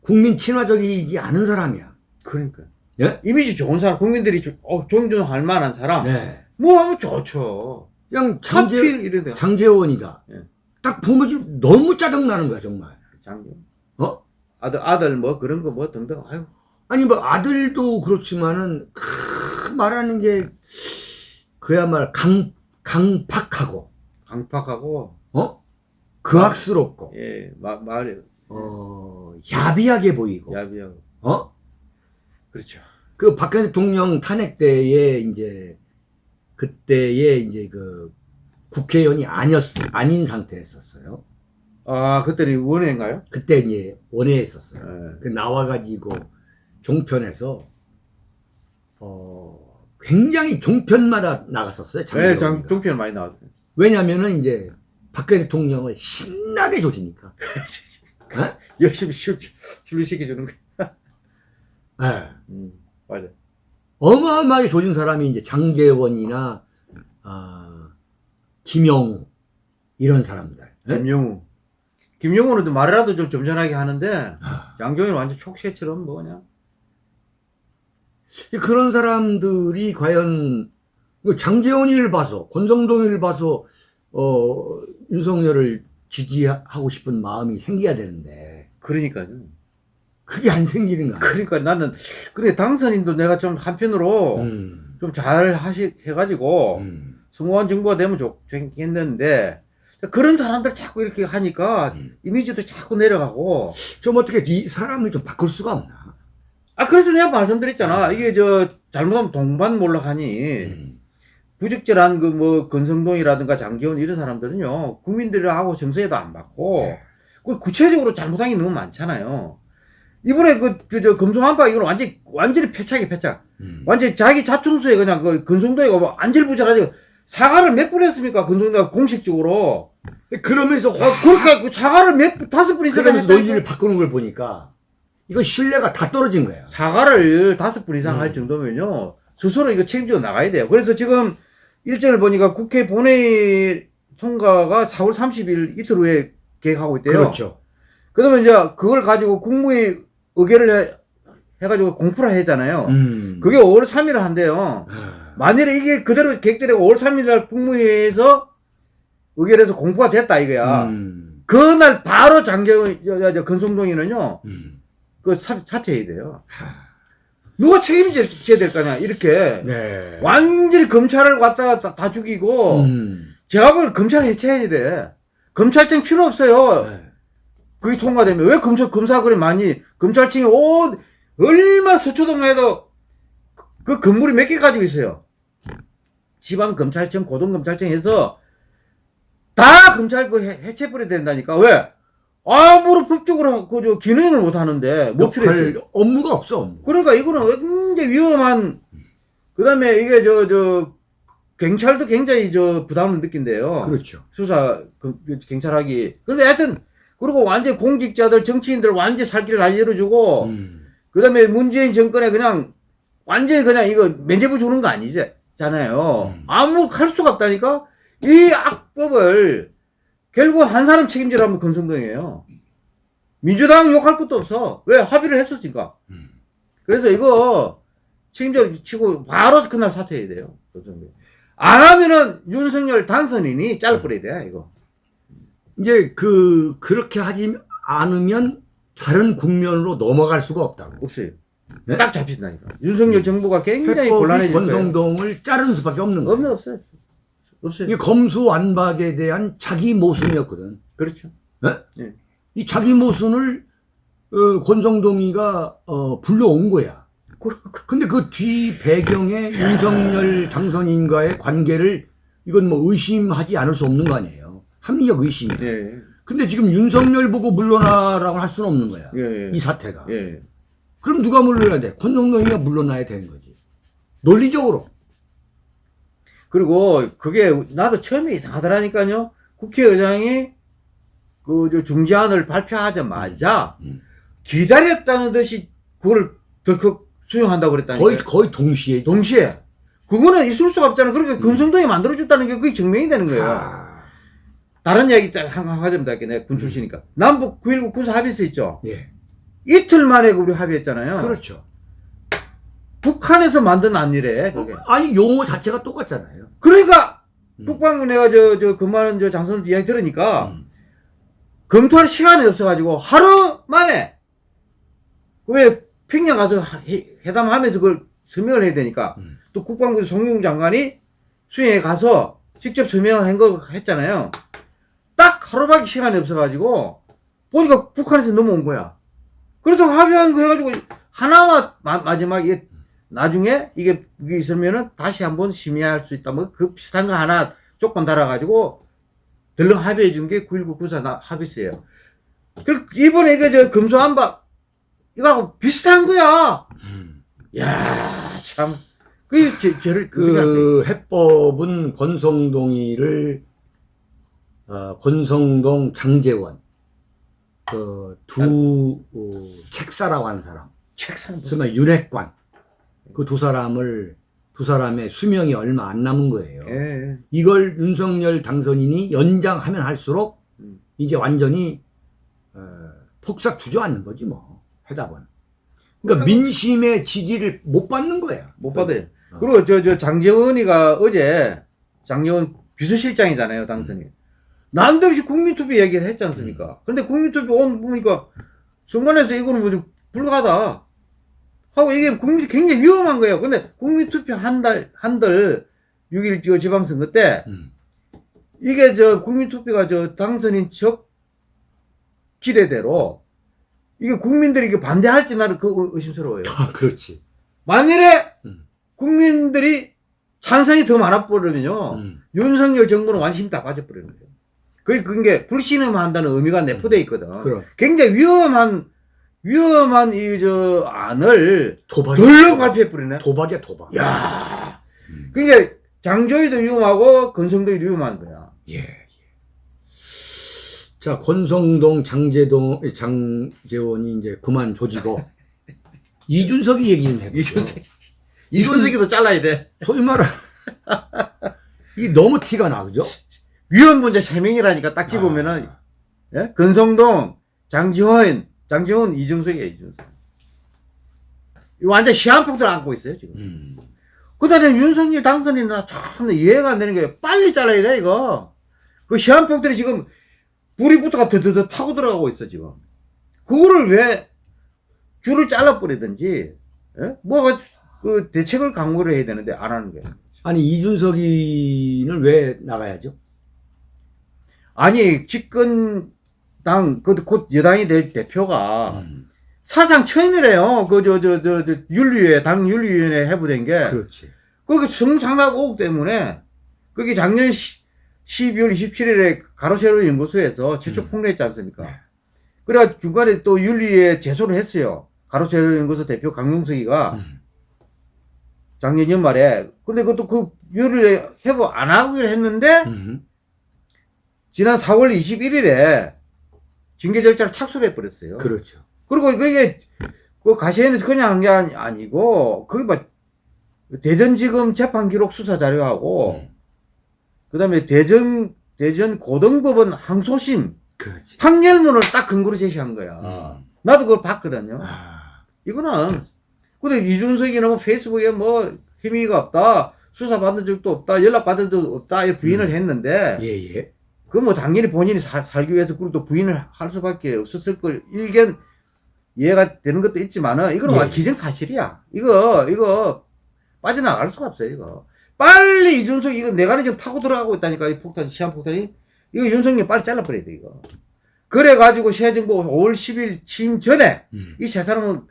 Speaker 1: 국민 친화적이지 않은 사람이야.
Speaker 2: 그러니까.
Speaker 1: 예?
Speaker 2: 이미지 좋은 사람, 국민들이 조- 어, 존중할 만한 사람.
Speaker 1: 네.
Speaker 2: 뭐 하면 좋죠.
Speaker 1: 그냥 장재. 장재원이다.
Speaker 2: 예.
Speaker 1: 딱 보면 좀 너무 짜증나는 거야, 정말.
Speaker 2: 장교.
Speaker 1: 어?
Speaker 2: 아들, 아들 뭐 그런 거 뭐 등등. 아유.
Speaker 1: 아니, 뭐, 아들도 그렇지만은, 크, 말하는 게, 그야말로 강, 강팍하고,
Speaker 2: 강팍하고,
Speaker 1: 어? 그악스럽고,
Speaker 2: 예, 마, 말이
Speaker 1: 어, 야비하게 보이고,
Speaker 2: 야비하고.
Speaker 1: 어?
Speaker 2: 그렇죠.
Speaker 1: 그 박근혜 대통령 탄핵 때에 이제, 그때에 이제 그, 국회의원이 아니었, 아닌 상태였었어요.
Speaker 2: 아, 그때는 원회인가요?
Speaker 1: 그때 이제 원회에 있었어요.
Speaker 2: 예.
Speaker 1: 그 나와가지고 종편에서 어 굉장히 종편마다 나갔었어요.
Speaker 2: 예,
Speaker 1: 장재원이가.
Speaker 2: 장, 종편 많이 나왔어요.
Speaker 1: 왜냐면은 이제 박근혜 대통령을 신나게 조지니까. 어?
Speaker 2: 열심히 출, 출시켜주는 거.
Speaker 1: 예.
Speaker 2: 음, 맞아.
Speaker 1: 어마어마하게 조진 사람이 이제 장재원이나 아, 김영우 이런 사람들. 예?
Speaker 2: 김영우. 김영우는 좀 말이라도 좀 점잖하게 하는데,
Speaker 1: 아,
Speaker 2: 양경이 완전 촉새처럼 뭐 그냥.
Speaker 1: 그런 사람들이 과연 그 장재원이를 봐서 권성동이를 봐서 어 윤석열을 지지하고 싶은 마음이 생겨야 되는데
Speaker 2: 그러니까요.
Speaker 1: 그게 안 생기는 거야.
Speaker 2: 그러니까 나는, 그래, 당선인도 내가 좀 한편으로
Speaker 1: 음,
Speaker 2: 좀잘 하시, 해가지고,
Speaker 1: 음,
Speaker 2: 성공한 정부가 되면 좋겠는데, 그런 사람들 자꾸 이렇게 하니까
Speaker 1: 음.
Speaker 2: 이미지도 자꾸 내려가고,
Speaker 1: 좀 어떻게 이 사람을 좀 바꿀 수가 없나?
Speaker 2: 아, 그래서 내가 말씀드렸잖아. 이게 저, 잘못하면 동반 몰락하니,
Speaker 1: 음,
Speaker 2: 부적절한 그 뭐, 건성동이라든가 장기원 이런 사람들은요, 국민들하고 정서에도 안 받고, 그 구체적으로 잘못한 게 너무 많잖아요. 이번에 그, 그, 저, 금송한파 이건 완전히, 완전히 패착이 패착.
Speaker 1: 음.
Speaker 2: 완전히 자기 자충수에 그냥 그 근성도이가 뭐 안절부절하지 사과를 몇 번 했습니까? 근성도가 공식적으로.
Speaker 1: 그러면서
Speaker 2: 어, 그러니까 그 사과를 몇, 번, 다섯 번 이상
Speaker 1: 그러면서. 논리를 바꾸는 걸 보니까 이거 신뢰가 다 떨어진 거야.
Speaker 2: 사과를 다섯 번 이상
Speaker 1: 음.
Speaker 2: 할 정도면요. 스스로 이거 책임져 나가야 돼요. 그래서 지금 일정을 보니까 국회 본회의 통과가 4월 30일 이틀 후에 계획하고 있대요.
Speaker 1: 그렇죠.
Speaker 2: 그러면 이제 그걸 가지고 국무회의 의결을 해, 해가지고 공포를 하잖아요.
Speaker 1: 음.
Speaker 2: 그게 5월 3일을 한대요.
Speaker 1: 아,
Speaker 2: 만일에 이게 그대로 계획대로 5월 3일 날 국무회의에서 의결해서 공부가 됐다 이거야.
Speaker 1: 음,
Speaker 2: 그날 바로 저, 건성동이는요,
Speaker 1: 음.
Speaker 2: 그 사, 사퇴해야 돼요.
Speaker 1: 하,
Speaker 2: 누가 책임져야 될 거냐 이렇게
Speaker 1: 네.
Speaker 2: 완전히 검찰을 갖다가 다, 다 죽이고
Speaker 1: 음.
Speaker 2: 제가 보기엔 검찰 해체해야 돼. 검찰청 필요 없어요.
Speaker 1: 네.
Speaker 2: 그게 통과되면 왜 검사 검사 그래 많이 검찰청이 오 얼마 서초동에도 그 건물이 몇 개 가지고 있어요. 지방 검찰청, 고등 검찰청에서 다 검찰 그 해- 해체버려 된다니까 왜? 아무런 법적으로 그저 기능을 못 하는데 못 필요해.
Speaker 1: 업무가 없어. 업무.
Speaker 2: 그러니까 이거는 굉장히 위험한 그다음에 이게 저저 경찰도 굉장히 저 부담을 느낀대요.
Speaker 1: 그렇죠.
Speaker 2: 수사 그, 경찰하기. 근데 하여튼 그리고 완전 공직자들 정치인들 완전 살 길을 다 열어주고
Speaker 1: 음.
Speaker 2: 그 다음에 문재인 정권에 그냥 완전히 그냥 이거 면제부 주는 거 아니잖아요.
Speaker 1: 음.
Speaker 2: 아무 할 수가 없다니까 이 악법을 결국 한 사람 책임지라면 권성동이에요. 민주당 욕할 것도 없어. 왜 합의를 했었으니까.
Speaker 1: 음.
Speaker 2: 그래서 이거 책임져 치고 바로 그날 사퇴해야 돼요. 안 하면은 윤석열 당선인이 잘라버려야 돼 이거.
Speaker 1: 이제 그 그렇게 하지 않으면 다른 국면으로 넘어갈 수가 없다고.
Speaker 2: 없어요.
Speaker 1: 네?
Speaker 2: 딱 잡힌다니까. 윤석열 정부가 굉장히 곤란해질 거예요.
Speaker 1: 권성동을 자르는 수밖에 없는 거예요.
Speaker 2: 없네 없어요. 없어요.
Speaker 1: 이게 검수완박에 대한 자기 모순이었거든.
Speaker 2: 그렇죠.
Speaker 1: 이 자기 모순을 어, 권성동이가 어, 불러온 거야.
Speaker 2: 그-
Speaker 1: 근데 그 뒤 배경에 윤석열 당선인과의 관계를 이건 뭐 의심하지 않을 수 없는 거 아니에요. 합리적 의심이.
Speaker 2: 예,
Speaker 1: 근데 지금 윤석열 보고 물러나라고 할 수는 없는 거야.
Speaker 2: 예, 예.
Speaker 1: 이 사태가.
Speaker 2: 예.
Speaker 1: 그럼 누가 물러나야 돼? 권성동이가 물러나야 되는 거지. 논리적으로.
Speaker 2: 그리고 그게 나도 처음에 이상하더라니까요. 국회의장이 그저 중재안을 발표하자마자
Speaker 1: 음.
Speaker 2: 기다렸다는 듯이 그걸 덜컥 수용한다고 그랬다니까.
Speaker 1: 거의 거의 동시에.
Speaker 2: 동시에. 그거는 있을 수가 없잖아. 그러니까 금성동이 만들어줬다는 게 그게 증명이 되는 거예요.
Speaker 1: 아,
Speaker 2: 다른 이야기 하자면 할게. 내가 군 출신이니까. 남북 9.19 군사 합의서 있죠.
Speaker 1: 예.
Speaker 2: 이틀 만에 우리 합의했잖아요.
Speaker 1: 그렇죠.
Speaker 2: 북한에서 만든 안일에 그게.
Speaker 1: 아니 용어 자체가 똑같잖아요.
Speaker 2: 그러니까
Speaker 1: 음.
Speaker 2: 북방구 내가 저 저 그만은 저 장선 이야기 들으니까
Speaker 1: 음.
Speaker 2: 검토할 시간이 없어가지고 하루 만에 왜 평양 가서 하- 회- 회담하면서 그걸 설명을 해야 되니까
Speaker 1: 음.
Speaker 2: 또 국방부 송영 장관이 수행에 가서 직접 설명한 거 했잖아요. 딱 하루밖에 시간이 없어가지고 보니까 북한에서 넘어온 거야. 그래서 합의한 거 해가지고 하나만 마, 마지막에 나중에 이게 있으면은 다시 한번 심의할 수 있다. 뭐 그 비슷한 거 하나 조건 달아가지고 들러 합의해 준 게 9.19 구사 나- 합의서예요. 그리고 이번에 이게 저 금수한박 이거하고 비슷한 거야.
Speaker 1: 음.
Speaker 2: 야 참. 그 제, 저를
Speaker 1: 그그 해법은 권성동이를 어, 권성동 장재원 그두 어, 책사라고 하는 사람,
Speaker 2: 책상
Speaker 1: 정말 윤핵관 그 두 사람을 두 사람의 수명이 얼마 안 남은 거예요.
Speaker 2: 예.
Speaker 1: 이걸 윤석열 당선인이 연장하면 할수록
Speaker 2: 음.
Speaker 1: 이제 완전히 어, 폭삭 주저앉는 거지 뭐 해답은. 그러니까 민심의 지지를 못 받는 거야.
Speaker 2: 못 받아요.
Speaker 1: 어.
Speaker 2: 그리고 저, 저 장재원이가 어제 장재원 비서실장이잖아요, 당선이. 난데없이 국민투표 얘기를 했지 않습니까? 근데 국민투표 온 보니까 정관에서 이거는 뭐 불가다. 하고 이게 국민 굉장히 위험한 거예요. 근데 국민투표 한 달, 한 달, 6일 저 지방선거 때
Speaker 1: 음.
Speaker 2: 이게 저 국민투표가 저 당선인 적 기대대로 이게 국민들이 이게 반대할지 나는 그 의심스러워요.
Speaker 1: 아, 그렇지.
Speaker 2: 만일에
Speaker 1: 음.
Speaker 2: 국민들이 찬성이 더 많아버리면요
Speaker 1: 음.
Speaker 2: 윤석열 정부는 완전히 힘다 빠져버리는 거예요. 그게 그게 불신임한다는 의미가 내포돼 있거든.
Speaker 1: 그럼
Speaker 2: 굉장히 위험한 위험한 이 저 안을
Speaker 1: 도박.
Speaker 2: 덜렁 발표해 버리네.
Speaker 1: 도박이야 도박.
Speaker 2: 야,
Speaker 1: 음.
Speaker 2: 그러니까 장조희도 위험하고 건성도 위험한 거야.
Speaker 1: 예. 예. 자 권성동 장재동 장재원이 이제 그만 조지고 이준석이 얘기 좀 해보죠.
Speaker 2: 이준석 이준석이도 잘라야 돼.
Speaker 1: 소위 말하 이게 너무 티가 나 그죠?
Speaker 2: 위험 문제 세 명이라니까 딱 집으면은
Speaker 1: 아,
Speaker 2: 예? 건성동, 장지원, 장지원, 이준석이에요, 이준석. 이거 완전 시한폭탄 안고 있어요, 지금.
Speaker 1: 음.
Speaker 2: 그 다음에 윤석열 당선인나 참 이해가 안 되는 게 빨리 잘라야 돼, 이거. 그 시한폭탄이 지금 불이 붙어가 드드드 타고 들어가고 있어, 지금. 그거를 왜 줄을 잘라버리든지 예? 뭐가 그 대책을 강구를 해야 되는데 안 하는 거예요.
Speaker 1: 아니 이준석이는 왜 나가야죠?
Speaker 2: 아니 집권당 그곧 여당이 될 대표가
Speaker 1: 음,
Speaker 2: 사상 처음이래요. 그 저 저 저 윤리위에 당 윤리위원회 해부된 게
Speaker 1: 그렇지.
Speaker 2: 거기 성상납 의혹 때문에 거기 작년 10, 12월 27일에 가로세로 연구소에서 최초
Speaker 1: 음.
Speaker 2: 폭로했지 않습니까?
Speaker 1: 네.
Speaker 2: 그래 중간에 또 윤리위에 제소를 했어요. 가로세로 연구소 대표 강용석이가
Speaker 1: 음,
Speaker 2: 작년 연말에 근데 그것도 그 윤리위에 해부 안 하기로 했는데
Speaker 1: 음,
Speaker 2: 지난 4월 21일에 징계 절차를 착수를 해버렸어요.
Speaker 1: 그렇죠.
Speaker 2: 그리고 그게 그 가시현에서 그냥 한 게 아니고 그게 막 대전지검 재판 기록 수사 자료하고
Speaker 1: 음,
Speaker 2: 그다음에 대전 대전 고등법원 항소심
Speaker 1: 그렇지.
Speaker 2: 판결문을 딱 근거로 제시한 거야.
Speaker 1: 음.
Speaker 2: 나도 그걸 봤거든요.
Speaker 1: 아,
Speaker 2: 이거는 근데 이준석이는 뭐 페이스북에 뭐 혐의가 없다. 수사 받은 적도 없다. 연락 받은 적도 없다. 부인을
Speaker 1: 음.
Speaker 2: 했는데
Speaker 1: 예, 예.
Speaker 2: 그건 뭐 당연히 본인이 사- 살기 위해서 그걸 또 부인을 할 수밖에 없었을 걸 일견 이해가 되는 것도 있지만은 이거는
Speaker 1: 예.
Speaker 2: 완 기정사실이야. 이거 이거 빠져나갈 수가 없어요. 이거 빨리 이준석 이거 내가 지금 타고 들어가고 있다니까 이 폭탄 시한 폭탄이 이거 윤석열 빨리 잘라버려야 돼 이거. 그래가지고 새 정부 5월 10일 취임 전에
Speaker 1: 음.
Speaker 2: 이세 사람은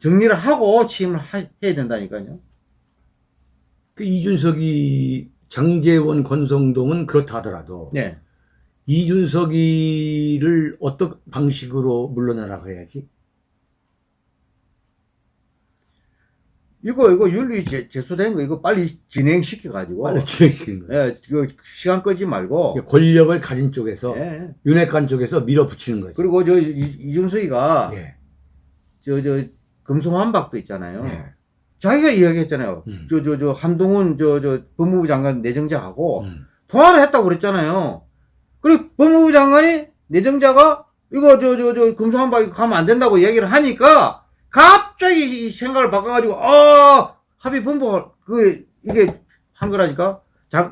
Speaker 2: 정리를 하고 취임을 하- 해야 된다니까요.
Speaker 1: 그 이준석이 장재원 권성동은 그렇다 하더라도
Speaker 2: 네.
Speaker 1: 이준석이를 어떤 방식으로 물러나라고 해야지?
Speaker 2: 이거 이거 윤리 제, 제소된 거 이거 빨리 진행시켜 가지고
Speaker 1: 빨리 진행시키는 거예요.
Speaker 2: 예, 그 시간 끌지 말고
Speaker 1: 권력을 가진 쪽에서
Speaker 2: 예.
Speaker 1: 윤핵관 쪽에서 밀어붙이는 거지.
Speaker 2: 그리고 저 이- 이준석이가
Speaker 1: 예.
Speaker 2: 저저 금송한박도 있잖아요.
Speaker 1: 예.
Speaker 2: 자기가 이야기했잖아요.
Speaker 1: 음.
Speaker 2: 저저 저 한동훈 저 저 법무부 장관 내정자하고
Speaker 1: 음.
Speaker 2: 통화를 했다고 그랬잖아요. 그리고 법무부 장관이 내정자가 이거 저 저저 금송한박 가면 안 된다고 이야기를 하니까 갑자기 이 생각을 바꿔가지고 어 합의 본부 그 이게 한 거라니까.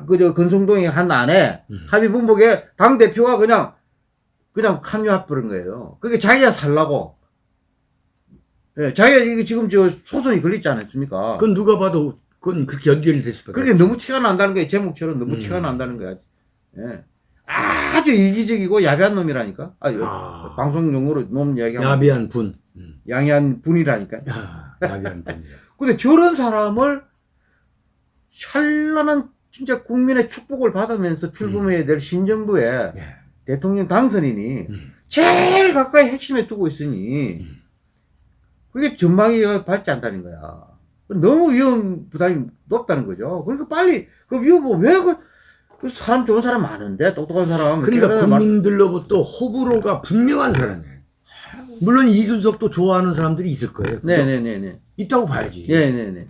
Speaker 2: 그저 건성동이 한 안에
Speaker 1: 음.
Speaker 2: 합의 본복에 당 대표가 그냥 그냥 합류해 버린 거예요. 그러니까 자기가 살라고. 예, 자기가 이게 지금 저 소송이 걸렸지 않았습니까?
Speaker 1: 그건 누가 봐도 그건 그렇게 연결이 됐을 거다.
Speaker 2: 그게 너무 티가 난다는 거예요. 제목처럼 너무
Speaker 1: 음.
Speaker 2: 티가 난다는 거야. 예. 아주 이기적이고 야비한 놈이라니까. 아,
Speaker 1: 아.
Speaker 2: 방송 용어로 놈 이야기하면
Speaker 1: 야비한 분. 음.
Speaker 2: 양이한 분이라니까.
Speaker 1: 야, 야비한 분.
Speaker 2: 근데 저런 사람을 찬란한 진짜 국민의 축복을 받으면서 출범해야 될 신정부에
Speaker 1: 예.
Speaker 2: 대통령 당선인이
Speaker 1: 음.
Speaker 2: 제일 가까이 핵심에 두고 있으니
Speaker 1: 음.
Speaker 2: 그게 전망이 밝지 않다는 거야. 너무 위험 부담이 높다는 거죠. 그러니까 빨리 그 위험 왜그 그 사람 좋은 사람 많은데 똑똑한 사람
Speaker 1: 그러니까
Speaker 2: 깨달은 말-
Speaker 1: 국민들로부터 호불호가 분명한 사람이에요. 물론 이준석도 좋아하는 사람들이 있을 거예요. 그죠?
Speaker 2: 네네네네
Speaker 1: 있다고 봐야지.
Speaker 2: 네네네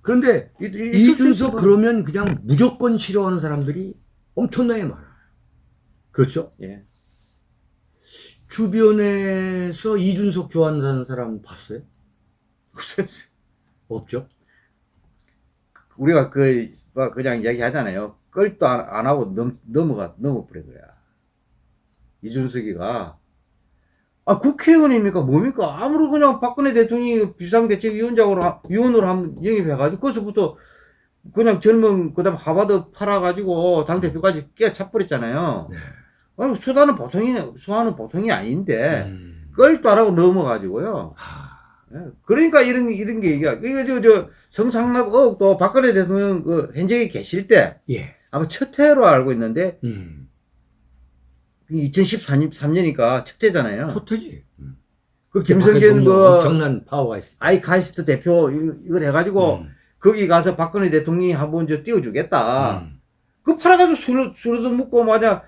Speaker 1: 그런데
Speaker 2: 이- 이-
Speaker 1: 이준석 그러면 그냥 무조건 싫어하는 사람들이 엄청나게 많아요. 그렇죠?
Speaker 2: 예.
Speaker 1: 주변에서 이준석 좋아하는 사람 봤어요? 없죠?
Speaker 2: 우리가 그, 뭐 그냥 이야기 하잖아요. 끌도 안, 안 하고 넘, 넘어가, 넘어버린 거야. 이준석이가. 아, 국회의원입니까? 뭡니까? 아무리 그냥 박근혜 대통령이 비상대책위원장으로, 하- 위원으로 한번 영입해가지고, 거기서부터 그냥 젊은, 그 다음 하바드 팔아가지고, 당대표까지 끼어 차버렸잖아요.
Speaker 1: 네.
Speaker 2: 아니, 수단은 보통이, 수화는 보통이 아닌데,
Speaker 1: 음.
Speaker 2: 끌도 안 하고 넘어가지고요.
Speaker 1: 하,
Speaker 2: 예. 그러니까 이런 이런 게 얘기야. 이거 저, 저 성상납 의혹도 박근혜 대통령 그 현직에 계실 때
Speaker 1: 예.
Speaker 2: 아마 첫 해로 알고 있는데
Speaker 1: 음.
Speaker 2: 2014년 3년이니까 첫 해잖아요.
Speaker 1: 토트지. 음.
Speaker 2: 그 김성전 그
Speaker 1: 엄청난 파워가 있어.
Speaker 2: 아이카이스트 대표 이- 이걸 해가지고
Speaker 1: 음.
Speaker 2: 거기 가서 박근혜 대통령이 한번 저 띄워주겠다.
Speaker 1: 음.
Speaker 2: 그 팔아가지고 수로 수로도 묻고 맞아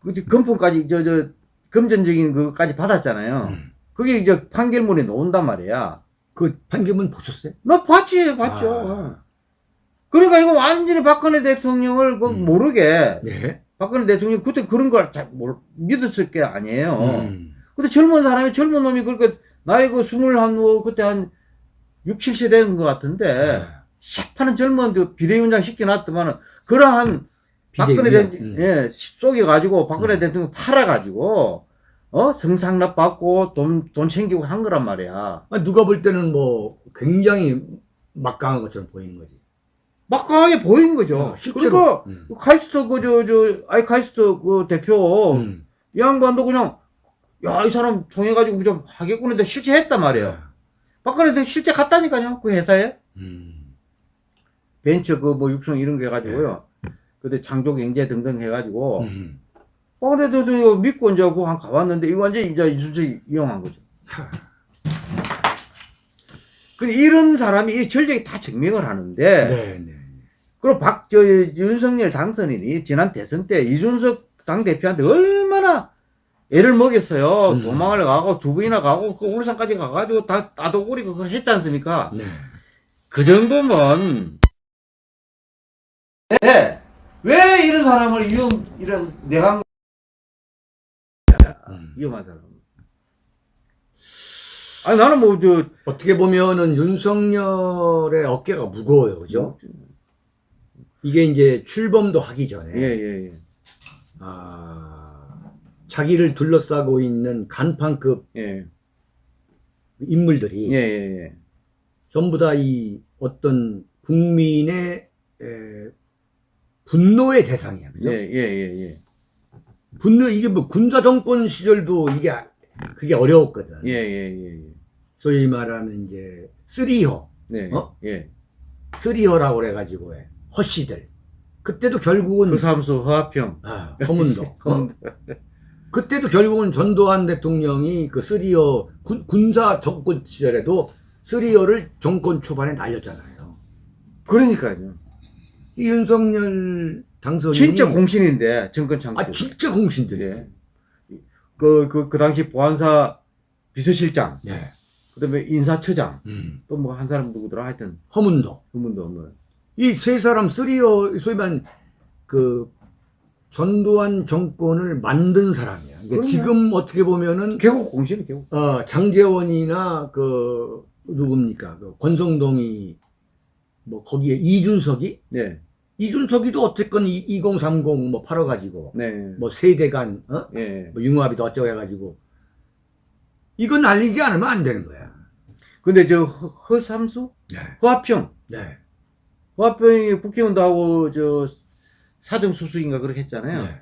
Speaker 2: 그 금품까지 저 저 금전적인 그까지 받았잖아요.
Speaker 1: 음.
Speaker 2: 그게 이제 판결문에 나온단 말이야.
Speaker 1: 그 판결문 보셨어요?
Speaker 2: 나 봤지, 봤죠.
Speaker 1: 아.
Speaker 2: 그러니까 이거 완전히 박근혜 대통령을 그
Speaker 1: 음.
Speaker 2: 모르게
Speaker 1: 네.
Speaker 2: 박근혜 대통령이 그때 그런 걸 잘 믿었을 게 아니에요.
Speaker 1: 음.
Speaker 2: 근데 젊은 사람이 젊은 놈이 그렇게 나이 그 스물 한 뭐 그때 한 6, 70세 된 것 같은데 샥 파는 젊은 그 비대위원장 시켜놨더만은 그러한 박근혜. 대통령
Speaker 1: 음.
Speaker 2: 예, 속여가지고 박근혜
Speaker 1: 음.
Speaker 2: 대통령 팔아가지고 어 성상납 받고 돈 돈 챙기고 한 거란 말이야.
Speaker 1: 아, 누가 볼 때는 뭐 굉장히 막강한 것처럼 보이는 거지.
Speaker 2: 막강하게 보인 거죠.
Speaker 1: 어, 실제로.
Speaker 2: 그러니까
Speaker 1: 음.
Speaker 2: 카이스트 그저저 아이 카이스트 그 대표
Speaker 1: 음.
Speaker 2: 이 양반도 그냥 야 이 사람 통해 가지고 좀 하겠구는데 실제 했단 말이에요. 박근혜 대통령 실제 갔다니까요 그 회사에
Speaker 1: 음.
Speaker 2: 벤처 그 뭐 육성 이런 거 해가지고요. 그때 창조경제 등등 해가지고
Speaker 1: 음.
Speaker 2: 박근혜 대통령 믿고 이제 그한 가봤는데 이거 완전 이제 이순석이 이용한 거죠. 근데 이런 사람이 이 전력이 다 증명을 하는데
Speaker 1: 네, 네.
Speaker 2: 그리고 박, 저, 윤석열 당선인이 지난 대선 때 이준석 당대표한테 얼마나 애를 먹였어요.
Speaker 1: 음.
Speaker 2: 도망을 가고 두 번이나 가고 그 울산까지 가가지고 다 따도구리 그거 했지 않습니까?
Speaker 1: 네.
Speaker 2: 그 정도면 네. 왜 이런 사람을 위험 이런 내가
Speaker 1: 음.
Speaker 2: 위험한 사람 아니 나는 뭐 저
Speaker 1: 어떻게 보면은 윤석열의 어깨가 무거워요, 그죠? 이게 이제 출범도 하기 전에
Speaker 2: 예 예 예
Speaker 1: 아, 자기를 둘러싸고 있는 간판급
Speaker 2: 예
Speaker 1: 인물들이
Speaker 2: 예예예
Speaker 1: 전부 다 이 어떤 국민의 에, 분노의 대상이야, 그죠?
Speaker 2: 예 예예예
Speaker 1: 분노 이게 뭐 군사 정권 시절도 이게 아- 그게 어려웠거든.
Speaker 2: 예 예 예
Speaker 1: 소위 말하는 이제 쓰리허,
Speaker 2: 네.
Speaker 1: 어?
Speaker 2: 예.
Speaker 1: 쓰리허라고 그래 가지고 해. 허씨들. 그때도 결국은
Speaker 2: 그 사무소 허합형.
Speaker 1: 아, 허문도. 어? 그때도 결국은 전두환 대통령이 그 쓰리어 군, 군사 정권 시절에도 쓰리어를 정권 초반에 날렸잖아요.
Speaker 2: 그러니까요.
Speaker 1: 이 윤석열 당선인이
Speaker 2: 진짜 공신인데 정권 창출.
Speaker 1: 아 진짜 공신들이.
Speaker 2: 예. 그, 그, 그 당시 보안사 비서실장,
Speaker 1: 네.
Speaker 2: 그 다음에 인사처장,
Speaker 1: 음.
Speaker 2: 또뭐 한 사람 누구더라 하여튼,
Speaker 1: 허문도.
Speaker 2: 그분도 뭐.
Speaker 1: 이 세 사람 쓰리어 소위 말하는 그 전두환 정권을 만든 사람이야. 그러니까. 지금 어떻게 보면은
Speaker 2: 개국 공신이 개국.
Speaker 1: 어, 장재원이나 그 누굽니까 그 권성동이 뭐 거기에 이준석이
Speaker 2: 네.
Speaker 1: 이준석이도 어쨌건 2030뭐 팔아가지고
Speaker 2: 네.
Speaker 1: 뭐 세대간 어?
Speaker 2: 예.
Speaker 1: 뭐 융합이도 어쩌고 해가지고 이건 날리지 않으면 안 되는 거야.
Speaker 2: 근데 저 허, 허삼수?
Speaker 1: 네.
Speaker 2: 허합형.
Speaker 1: 네.
Speaker 2: 허합형이 국회의원도 하고 저 사정수수인가 그렇게 했잖아요.
Speaker 1: 네.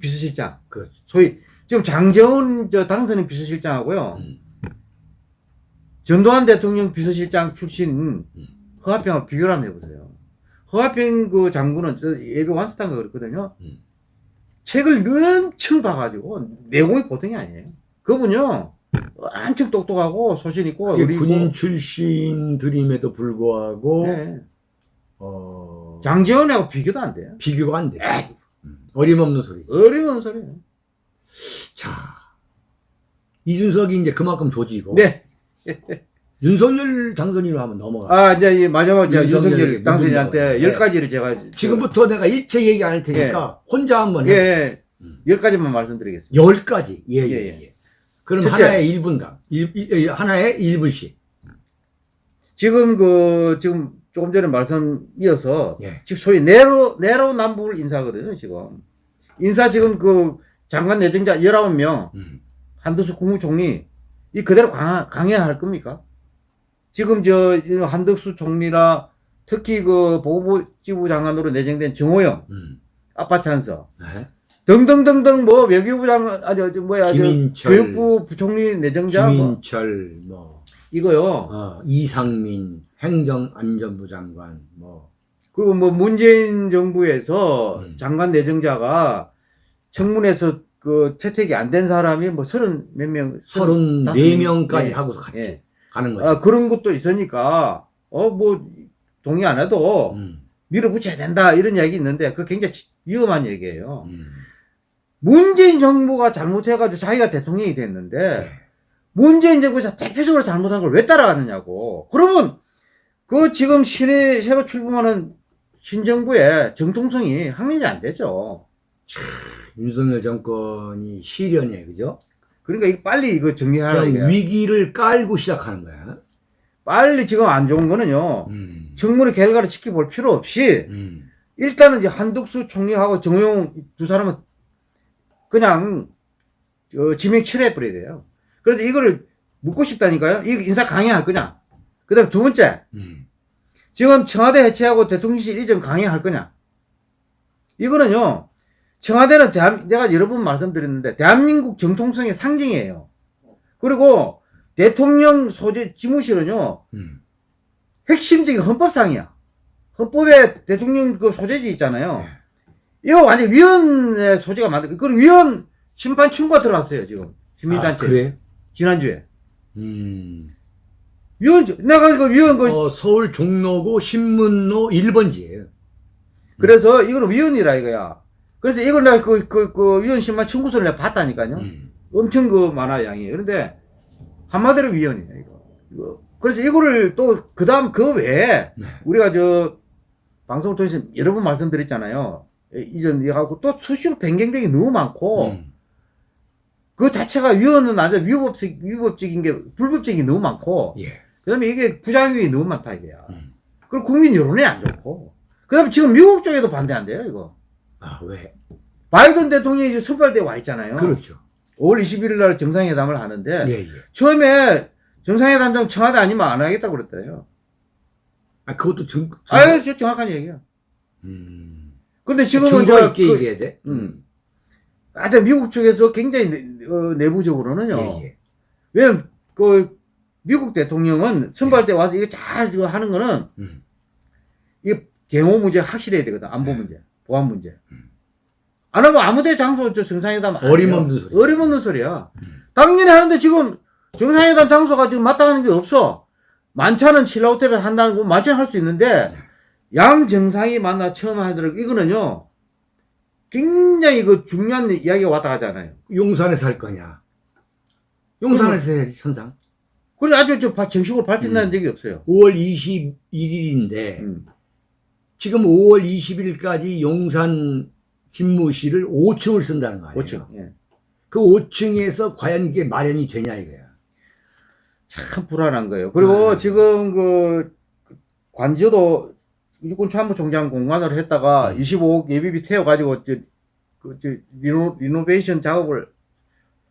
Speaker 2: 비서실장.
Speaker 1: 그
Speaker 2: 소위 지금 장재원 저 당선인 비서실장하고요.
Speaker 1: 음.
Speaker 2: 전두환 대통령 비서실장 출신
Speaker 1: 음.
Speaker 2: 허화평하고 비교를 한번 해보세요. 허화평 그 장군은 저 예비 완스탄가 그랬거든요.
Speaker 1: 음.
Speaker 2: 책을 엄청 봐가지고 내공이 보통이 아니에요. 그분요 엄청 똑똑하고 소신 있고.
Speaker 1: 군인 출신들임에도 불구하고
Speaker 2: 네.
Speaker 1: 어,
Speaker 2: 장재원하고 비교도 안 돼요.
Speaker 1: 비교가 안 돼. 음. 어림없는 소리지.
Speaker 2: 어려운 소리예요.
Speaker 1: 자, 이준석이 이제 그만큼 조지고
Speaker 2: 네.
Speaker 1: 윤석열 당선인으로 한번 넘어가.
Speaker 2: 아 이제 이 마지막 저
Speaker 1: 윤석열에게
Speaker 2: 윤석열 당선인한테
Speaker 1: 묻은
Speaker 2: 열
Speaker 1: 거.
Speaker 2: 가지를 제가
Speaker 1: 지금부터 내가 일체 얘기 안 할 테니까 혼자 한번
Speaker 2: 예,
Speaker 1: 해.
Speaker 2: 예,
Speaker 1: 음.
Speaker 2: 열 가지만 말씀드리겠습니다.
Speaker 1: 열 가지. 예, 예,
Speaker 2: 예,
Speaker 1: 예. 그럼
Speaker 2: 첫째.
Speaker 1: 하나에 1분당. 일, 하나에 1분씩.
Speaker 2: 지금 그 지금 조금 전에 말씀 이어서
Speaker 1: 예.
Speaker 2: 지금 소위 내로 내로 남북 인사거든요 지금 인사 지금 그 장관 내정자 19명
Speaker 1: 음.
Speaker 2: 한덕수 국무총리 이 그대로 강화, 강해야 할 겁니까? 지금 저 한덕수 총리라 특히 그 보건복지부 장관으로 내정된 정호영
Speaker 1: 음.
Speaker 2: 아빠 찬서
Speaker 1: 네.
Speaker 2: 등등등등 뭐 외교부 장관 아니 저 뭐야 저
Speaker 1: 김인철,
Speaker 2: 교육부 부총리 내정자 뭐
Speaker 1: 김인철, 뭐,
Speaker 2: 이거요
Speaker 1: 어, 이상민, 행정안전부 장관, 뭐,
Speaker 2: 그리고 뭐 문재인 정부에서
Speaker 1: 음.
Speaker 2: 장관 내정자가 청문회에서 그 채택이 안 된 사람이 뭐 서른 몇 명, 서른 다섯
Speaker 1: 34명까지
Speaker 2: 예.
Speaker 1: 하고 같이
Speaker 2: 예.
Speaker 1: 가는 거지.
Speaker 2: 아, 그런 것도 있으니까 어 뭐 동의 안 해도
Speaker 1: 음.
Speaker 2: 밀어붙여야 된다 이런 얘기 있는데 그 굉장히 지- 위험한 얘기예요.
Speaker 1: 음.
Speaker 2: 문재인 정부가 잘못해가지고 자기가 대통령이 됐는데
Speaker 1: 네.
Speaker 2: 문재인 정부에서 대표적으로 잘못한 걸 왜 따라가느냐고. 그러면 그 지금 신에 새로 출범하는 신정부의 정통성이 확립이 안 되죠.
Speaker 1: 윤석열 정권이 시련이에요, 그죠?
Speaker 2: 그러니까 이거 빨리 이거 정리하라
Speaker 1: 그냥
Speaker 2: 이게.
Speaker 1: 위기를 깔고 시작하는 거야.
Speaker 2: 빨리 지금 안 좋은 거는요.
Speaker 1: 음.
Speaker 2: 청문회 결과를 지켜볼 필요 없이
Speaker 1: 음.
Speaker 2: 일단은 이제 한덕수 총리하고 정호영 두 사람은 그냥 어, 지명 철회해버려야 돼요. 그래서 이거를 묻고 싶다니까요. 이거 인사 강행할 거냐? 그 다음 두 번째,
Speaker 1: 음.
Speaker 2: 지금 청와대 해체하고 대통령실 이전 강행할 거냐? 이거는요, 청와대는 대한, 내가 여러 번 말씀드렸는데, 대한민국 정통성의 상징이에요. 그리고 대통령 소재 지무실은요,
Speaker 1: 음.
Speaker 2: 핵심적인 헌법상이야. 헌법에 대통령 그 소재지 있잖아요. 이거 완전 위원회 소재가 만들, 그리고 위원 심판 청구가 들어왔어요, 지금.
Speaker 1: 아,
Speaker 2: 시민단체.
Speaker 1: 그래?
Speaker 2: 지난주에.
Speaker 1: 음.
Speaker 2: 위원, 내가 그 위원 그,
Speaker 1: 어, 서울 종로구 신문로 1번지예요.
Speaker 2: 그래서 이거는 위원이라 이거야. 그래서 이걸 내가 그, 그, 그 위원 심판 청구서를 내가 봤다니까요.
Speaker 1: 음.
Speaker 2: 엄청 그 많아, 양이. 그런데 한마디로 위원이에요, 이거. 이거. 그래서 이거를 또, 그 다음 그 외에
Speaker 1: 네.
Speaker 2: 우리가 저 방송을 통해서 여러 번 말씀드렸잖아요. 예, 이전 이하고 또 수시로 변경된 게 너무 많고,
Speaker 1: 음.
Speaker 2: 그 자체가 위원은 아주 위법적, 위법적인 게, 불법적인 게 너무 많고,
Speaker 1: 예.
Speaker 2: 그 다음에 이게 부작용이 너무 많다, 이거야.
Speaker 1: 음.
Speaker 2: 그리고 국민 여론이 안 좋고, 그 다음에 지금 미국 쪽에도 반대한대요, 이거.
Speaker 1: 아, 왜?
Speaker 2: 바이든 대통령이 이제 선발대 와 있잖아요.
Speaker 1: 그렇죠.
Speaker 2: 5월 21일 날 정상회담을 하는데,
Speaker 1: 예, 예.
Speaker 2: 처음에 정상회담장 청와대 아니면 안 하겠다고 그랬대요.
Speaker 1: 아, 그것도 정, 정-
Speaker 2: 저 정확한 얘기야.
Speaker 1: 음.
Speaker 2: 근데 지금은 저,
Speaker 1: 있게
Speaker 2: 그,
Speaker 1: 얘기해야 돼?
Speaker 2: 음. 하여튼 미국 쪽에서 굉장히 내, 어, 내부적으로는요.
Speaker 1: 예, 예.
Speaker 2: 왜냐면 그 미국 대통령은 선발 때 와서 이거 잘 하는 거는
Speaker 1: 음.
Speaker 2: 이게 경호 문제 확실해야 되거든. 안보 문제, 보안 문제.
Speaker 1: 네. 음.
Speaker 2: 안 하면 아무데 장소 저 정상회담.
Speaker 1: 어림없는 소리.
Speaker 2: 어림없는 소리야.
Speaker 1: 음.
Speaker 2: 당연히 하는데 지금 정상회담 장소가 지금 마땅한 게 없어. 만찬은 신라호텔에서 한다는 거 만찬 할 수 있는데
Speaker 1: 네.
Speaker 2: 양 정상이 만나 처음 하더라도 이거는요 굉장히 그 중요한 이야기가 왔다 가잖아요.
Speaker 1: 용산에서 할 거냐? 용산에서 해야지, 천상.
Speaker 2: 그래 아주 저 바- 정식으로 발표된
Speaker 1: 음.
Speaker 2: 적이 없어요.
Speaker 1: 5월 21일인데,
Speaker 2: 음.
Speaker 1: 지금 5월 20일까지 용산 집무실을 5층을 쓴다는 거 아니에요?
Speaker 2: 5층. 예.
Speaker 1: 그 5층에서 과연 이게 마련이 되냐 이거야.
Speaker 2: 참 불안한 거예요. 그리고
Speaker 1: 음.
Speaker 2: 지금 그 관저도 육군 참모 총장 공간으로 했다가
Speaker 1: 음.
Speaker 2: 25억 예비비 태워가지고 저, 그, 저 리노, 리노베이션 작업을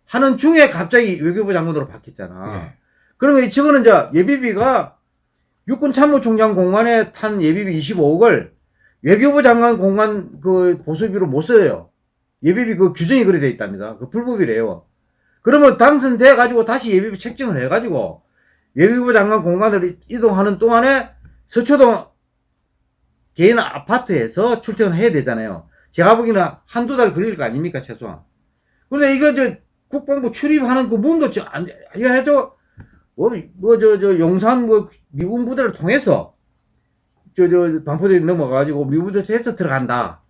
Speaker 2: 하는 중에 갑자기 외교부 장관으로 바뀌었잖아.
Speaker 1: 예.
Speaker 2: 그러면 저거는 이제 예비비가 육군 참모총장 공간에 탄 예비비 25억을 외교부 장관 공간 그 보수비로 못 써요. 예비비 그 규정이 그래 돼 있답니다. 그 불법이래요. 그러면 당선돼 가지고 다시 예비비 책정을 해 가지고 외교부 장관 공간으로 이동하는 동안에 서초동 개인 아파트에서 출퇴근을 해야 되잖아요. 제가 보기에는 한두 달 걸릴 거 아닙니까, 최소한. 근데 이거 저 국방부 출입하는 그 문도 저 안, 해도 뭐, 뭐, 저, 저, 용산 뭐 미군 부대를 통해서 저, 저, 반포대에 넘어가가지고 미군 부대에서 들어간다.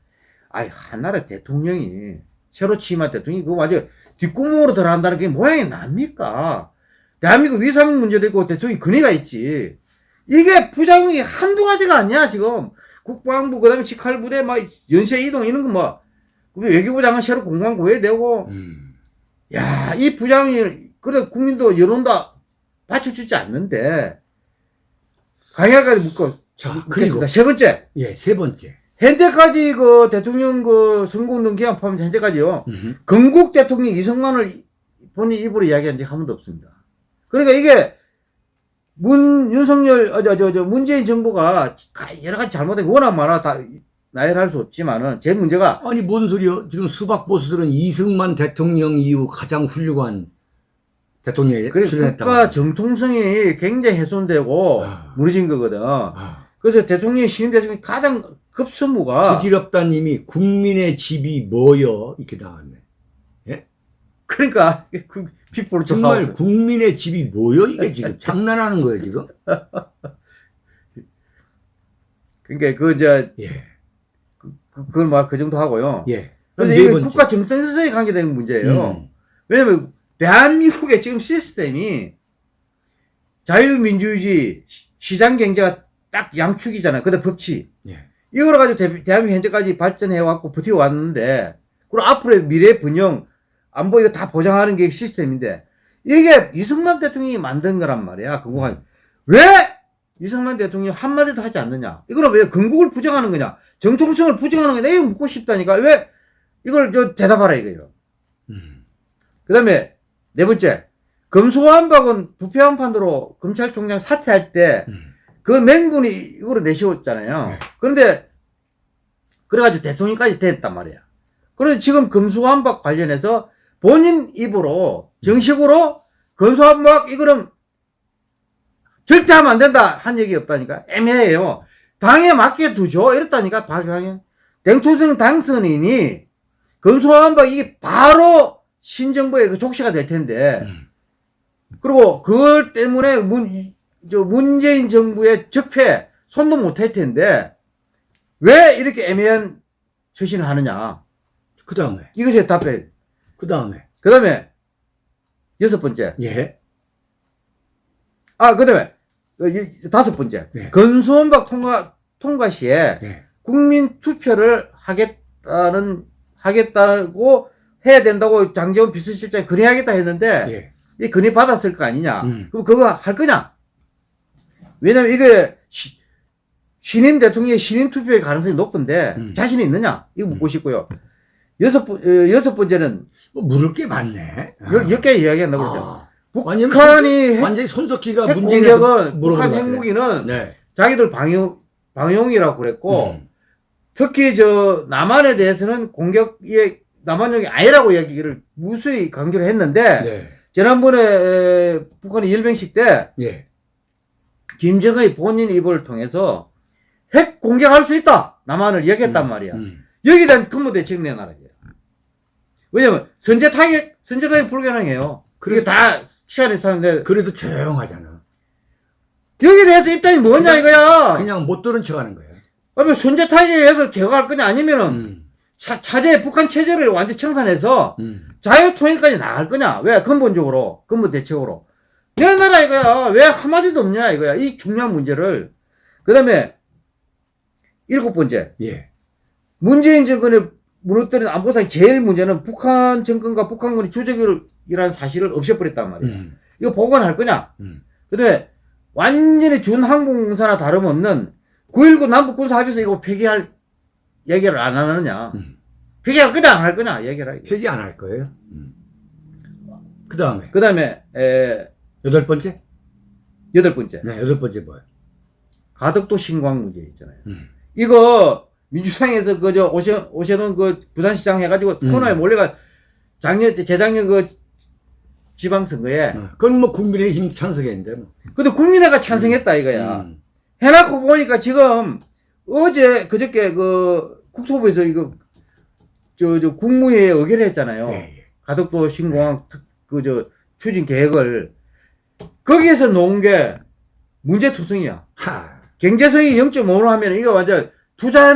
Speaker 2: 아이, 한나라 대통령이, 새로 취임한 대통령이 그거 완전 뒷구멍으로 들어간다는 게 모양이 납니까? 대한민국 위상 문제도 있고 대통령이 근위가 있지. 이게 부작용이 한두 가지가 아니야, 지금. 국방부, 그 다음에 직할 부대, 막, 연쇄 이동, 이런 거 뭐, 우리 외교부 장관 새로 공간 구해되고,
Speaker 1: 음.
Speaker 2: 야, 이 부장이, 그래, 국민도 여론도 받쳐주지 않는데, 강하게 묶어.
Speaker 1: 자,
Speaker 2: 묶겠습니다.
Speaker 1: 그리고,
Speaker 2: 세 번째.
Speaker 1: 예, 세 번째.
Speaker 2: 현재까지 그 대통령 그 선거운동 기간 포함해서 현재까지요.
Speaker 1: 음.
Speaker 2: 건국 대통령 이승만을 이- 본인 입으로 이야기한 적이 한 번도 없습니다. 그러니까 이게 문, 윤석열, 어, 저, 저, 저, 문재인 정부가 가- 여러 가지 잘못된 게 워낙 많아. 다 나열할 수 없지만은, 제 문제가
Speaker 1: 아니, 뭔 소리요? 지금 수박 보수들은 이승만 대통령 이후 가장 훌륭한 대통령이
Speaker 2: 그래,
Speaker 1: 출연했다고.
Speaker 2: 국가 정통성이 굉장히 훼손되고
Speaker 1: 아.
Speaker 2: 무너진 거거든.
Speaker 1: 아,
Speaker 2: 그래서 대통령이 신임 대통령이 가장 급선무가
Speaker 1: 부질없다님이 국민의 집이 뭐여? 이렇게 나왔네.
Speaker 2: 그러니까 그
Speaker 1: 정말
Speaker 2: house.
Speaker 1: 국민의 집이 뭐여? 이게 지금 장난하는 거예요, 지금?
Speaker 2: 그러니까 그 이제
Speaker 1: 예,
Speaker 2: 그- 그걸 막그 정도 하고요.
Speaker 1: 예.
Speaker 2: 그래서
Speaker 1: 네
Speaker 2: 이게. 국가 정성에 관계된 문제예요.
Speaker 1: 음.
Speaker 2: 왜냐면 대한민국의 지금 시스템이 자유민주주의 시- 시장 경제가 딱 양축이잖아요. 그다음 법치.
Speaker 1: 예.
Speaker 2: 이걸 가지고 대, 대한민국 현재까지 발전해 왔고 버티고 왔는데 그리고 앞으로의 미래 분영 안보 이거 다 보장하는 게 시스템인데 이게 이승만 대통령이 만든 거란 말이야. 그거 왜 이승만 대통령이 한마디도 하지 않느냐? 이거는 왜 건국을 부정하는 거냐? 정통성을 부정하는 거냐? 이거 묻고 싶다니까. 왜 이걸 저 대답하라 이거예요.
Speaker 1: 음.
Speaker 2: 그 다음에 네 번째, 검수완박은 부패한판으로 검찰총장 사퇴할 때
Speaker 1: 음.
Speaker 2: 그 맹분이 이거로 내세웠잖아요.
Speaker 1: 네.
Speaker 2: 그런데 그래가지고 대통령까지 됐단 말이야. 그런데 지금 검수완박 관련해서 본인 입으로 정식으로 검수완박 이거는 절대 하면 안 된다 한 얘기 없다니까 애매해요. 당에 맡겨 두죠 이랬다니까 박영현 대통령 당선인이 검수완박 이게 바로 신정부의 그 족시가 될 텐데
Speaker 1: 음.
Speaker 2: 그리고 그걸 때문에 문, 저 문재인 정부의 적폐 손도 못 할 텐데 왜 이렇게 애매한 처신을 하느냐
Speaker 1: 그 다음에,
Speaker 2: 이것이 답해.
Speaker 1: 그 다음에,
Speaker 2: 그 다음에 여섯 번째
Speaker 1: 예,
Speaker 2: 아 그 다음에 다섯 번째
Speaker 1: 네.
Speaker 2: 건수원박 통과 통과 시에
Speaker 1: 예,
Speaker 2: 국민 투표를 하겠다는 하겠다고 해야 된다고 장재원 비서실장이 건의하겠다 했는데
Speaker 1: 예,
Speaker 2: 이 건의 받았을 거 아니냐?
Speaker 1: 음.
Speaker 2: 그럼 그거 할 거냐? 왜냐면 이게 시- 신임 대통령의 신임 투표의 가능성이 높은데
Speaker 1: 음.
Speaker 2: 자신이 있느냐? 이거 묻고 싶고요. 여섯 번 어, 여섯 번째는
Speaker 1: 뭐 물을 게 많네. 아.
Speaker 2: 열, 개 이야기한다고.
Speaker 1: 아, 완전
Speaker 2: 북한이 핵,
Speaker 1: 완전히 손석희가 물어본
Speaker 2: 북한. 핵무기는
Speaker 1: 네.
Speaker 2: 자기들 방용 방용이라고 그랬고
Speaker 1: 음.
Speaker 2: 특히 저 남한에 대해서는 공격이 남한용이 아니라고 얘기를 무수히 강조를 했는데
Speaker 1: 네.
Speaker 2: 지난번에 에, 북한이 열병식 때
Speaker 1: 예.
Speaker 2: 김정의 본인 입을 통해서 핵 공격할 수 있다 남한을 얘기했단
Speaker 1: 음,
Speaker 2: 말이야.
Speaker 1: 음.
Speaker 2: 여기에 대한 근무 대책 내놔라. 왜냐면 선제 타격 선제 타격 불가능해요. 그게
Speaker 1: 그렇죠.
Speaker 2: 다 시간이 있었는데
Speaker 1: 그래도 조용하잖아.
Speaker 2: 여기에 대해서 입장이 뭐냐
Speaker 1: 그냥-
Speaker 2: 이거야.
Speaker 1: 그냥 못 들은 척 하는 거예요.
Speaker 2: 그러면 선제 타격해서 제거할 거냐 아니면은
Speaker 1: 음.
Speaker 2: 차, 차제 북한 체제를 완전 청산해서
Speaker 1: 음.
Speaker 2: 자유 통일까지 나갈 거냐? 왜 근본적으로 근본 대책으로 내놔라 이거야. 왜 한마디도 없냐 이거야. 이 중요한 문제를 그다음에 일곱 번째
Speaker 1: 예.
Speaker 2: 문재인 정권의 무너뜨린 안보상 제일 문제는 북한 정권과 북한군이 주적이라는 사실을 없애버렸단 말이야.
Speaker 1: 음.
Speaker 2: 이거 복원할 거냐?
Speaker 1: 음.
Speaker 2: 그다음에 완전히 준항공사나 다름없는 9.19 남북군사합의서 이거 폐기할 얘기를 안 하느냐?
Speaker 1: 음.
Speaker 2: 폐기할 거냐 안할 거냐 얘기를 하게.
Speaker 1: 폐기 안 할 거예요. 음. 그 다음에
Speaker 2: 그 다음에 에,
Speaker 1: 여덟 번째.
Speaker 2: 여덟 번째
Speaker 1: 네, 여덟 번째 뭐예요?
Speaker 2: 가덕도 신광 문제 있잖아요.
Speaker 1: 음.
Speaker 2: 이거 민주당에서 그저 오셔 오셔놓은 그 부산시장 해가지고
Speaker 1: 음.
Speaker 2: 코너에 몰래가 작년 재작년 그 지방선거에
Speaker 1: 어, 그건 뭐 국민의힘 찬성했는데 뭐.
Speaker 2: 근데 국민회가 찬성했다 이거야.
Speaker 1: 음.
Speaker 2: 해놓고 보니까 지금 어제 그저께 그 국토부에서 이거 저 저 국무회의에 의결을 했잖아요.
Speaker 1: 예, 예.
Speaker 2: 가덕도 신공항 그저 추진 계획을 거기에서 놓은 게 문제투성이야.
Speaker 1: 하.
Speaker 2: 경제성이 0.5로 하면 이거 완전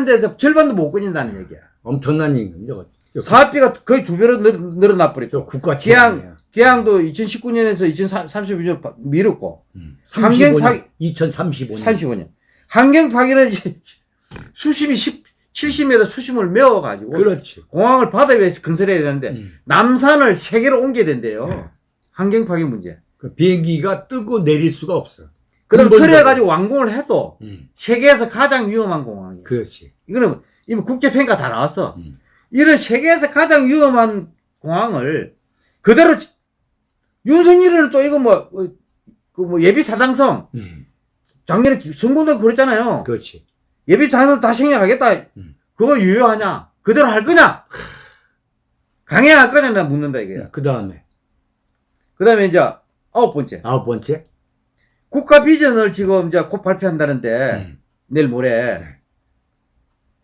Speaker 2: 데서 절반도 못 끊인다는 얘기야.
Speaker 1: 엄청난 임금 저거. 저,
Speaker 2: 사업비가 거의 두 배로 늘, 늘어나
Speaker 1: 저
Speaker 2: 버렸죠.
Speaker 1: 국가 재앙이야.
Speaker 2: 계양도 2019년에서 2032년 미뤘고
Speaker 1: 음.
Speaker 2: 환경
Speaker 1: 35년,
Speaker 2: 파괴-
Speaker 1: 2035년.
Speaker 2: 35년. 환경 이제 수심이 10, 70m 수심을 메워가지고
Speaker 1: 그렇지.
Speaker 2: 공항을 바다 위에서 건설해야 되는데
Speaker 1: 음.
Speaker 2: 남산을 세 개로 옮겨야 된대요.
Speaker 1: 네.
Speaker 2: 환경 파괴 문제.
Speaker 1: 그 비행기가 뜨고 내릴 수가 없어.
Speaker 2: 그럼. 그래가지고 완공을 해도
Speaker 1: 음.
Speaker 2: 세계에서 가장 위험한 공항이에요.
Speaker 1: 그렇지.
Speaker 2: 이거는 이미 국제평가 다 나왔어.
Speaker 1: 음.
Speaker 2: 이런 세계에서 가장 위험한 공항을 그대로 지- 윤석열은 또 이거 뭐, 어, 그뭐 예비 타당성
Speaker 1: 음.
Speaker 2: 작년에 기- 선거도 그랬잖아요.
Speaker 1: 그렇지.
Speaker 2: 예비 타당성 다 생략하겠다.
Speaker 1: 음.
Speaker 2: 그거 유효하냐? 그대로 할 거냐? 강행할 거냐? 나 묻는다 이게.
Speaker 1: 그 다음에
Speaker 2: 그 다음에 이제 아홉 번째.
Speaker 1: 아홉 번째.
Speaker 2: 국가 비전을 지금 이제 곧 발표한다는데
Speaker 1: 음.
Speaker 2: 내일 모레
Speaker 1: 네.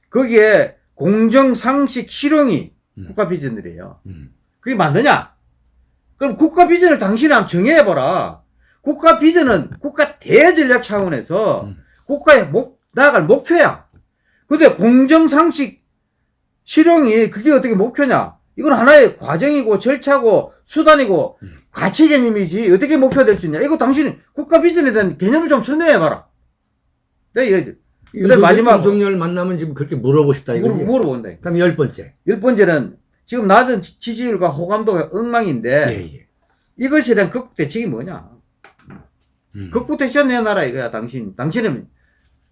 Speaker 2: 거기에 공정 상식 실용이
Speaker 1: 음.
Speaker 2: 국가 비전들이에요.
Speaker 1: 음.
Speaker 2: 그게 맞느냐? 그럼 국가 비전을 당신이 한번 정해봐라. 국가 비전은 국가 대전략 차원에서
Speaker 1: 음.
Speaker 2: 국가의 목, 나아갈 목표야. 근데 공정 상식 실용이 그게 어떻게 목표냐? 이건 하나의 과정이고 절차고 수단이고
Speaker 1: 음.
Speaker 2: 가치 개념이지 어떻게 목표가 될 수 있냐? 이거 당신이 국가 비전에 대한 개념을 좀 설명해봐라. 네,
Speaker 1: 근데
Speaker 2: 마지막으로.
Speaker 1: 윤석열 만나면 지금 그렇게 물어보고 싶다
Speaker 2: 물어,
Speaker 1: 이거지.
Speaker 2: 물어 본다.
Speaker 1: 그럼 열 번째.
Speaker 2: 열 번째는 지금 낮은 지- 지지율과 호감도가 엉망인데
Speaker 1: 예, 예.
Speaker 2: 이것에 대한 극복 대책이 뭐냐?
Speaker 1: 음.
Speaker 2: 극복 대책 내놔라 이거야, 당신. 당신은,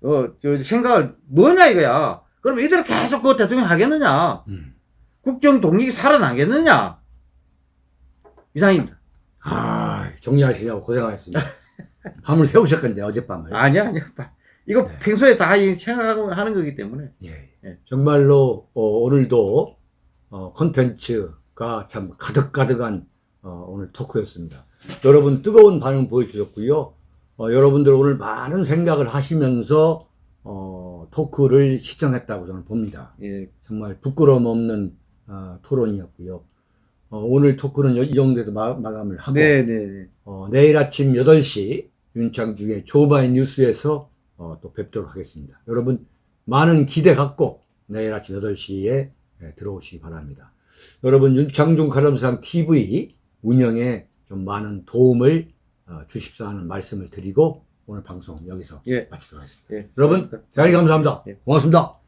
Speaker 2: 어, 저, 생각을 뭐냐 이거야. 그럼 이대로 계속 그 대통령 하겠느냐?
Speaker 1: 음.
Speaker 2: 국정 독립이 살아나겠느냐? 이상입니다.
Speaker 1: 아, 정리하시냐고 고생하셨습니다. 밤을 새우셨건데, 어젯밤을.
Speaker 2: 아니야, 아니야. 이거
Speaker 1: 네.
Speaker 2: 평소에 다이 생각하고 하는 거기 때문에.
Speaker 1: 예,
Speaker 2: 예.
Speaker 1: 정말로 어, 오늘도 어, 콘텐츠가 참 가득가득한 어, 오늘 토크였습니다. 여러분 뜨거운 반응 보여주셨고요. 어, 여러분들 오늘 많은 생각을 하시면서 어, 토크를 시청했다고 저는 봅니다.
Speaker 2: 예.
Speaker 1: 정말 부끄러움 없는 어, 토론이었고요. 어, 오늘 토크는 이 정도에서 마, 마감을 하고
Speaker 2: 네, 네, 네.
Speaker 1: 어, 내일 아침 8시 윤창중의 조바의 뉴스에서 어, 또 뵙도록 하겠습니다. 여러분 많은 기대 갖고 내일 아침 8시에 들어오시기 바랍니다. 여러분 윤창중 가람상 TV 운영에 좀 많은 도움을 어, 주십사 하는 말씀을 드리고 오늘 방송 여기서
Speaker 2: 예.
Speaker 1: 마치도록 하겠습니다.
Speaker 2: 예.
Speaker 1: 여러분 대단히 감사합니다.
Speaker 2: 예.
Speaker 1: 고맙습니다.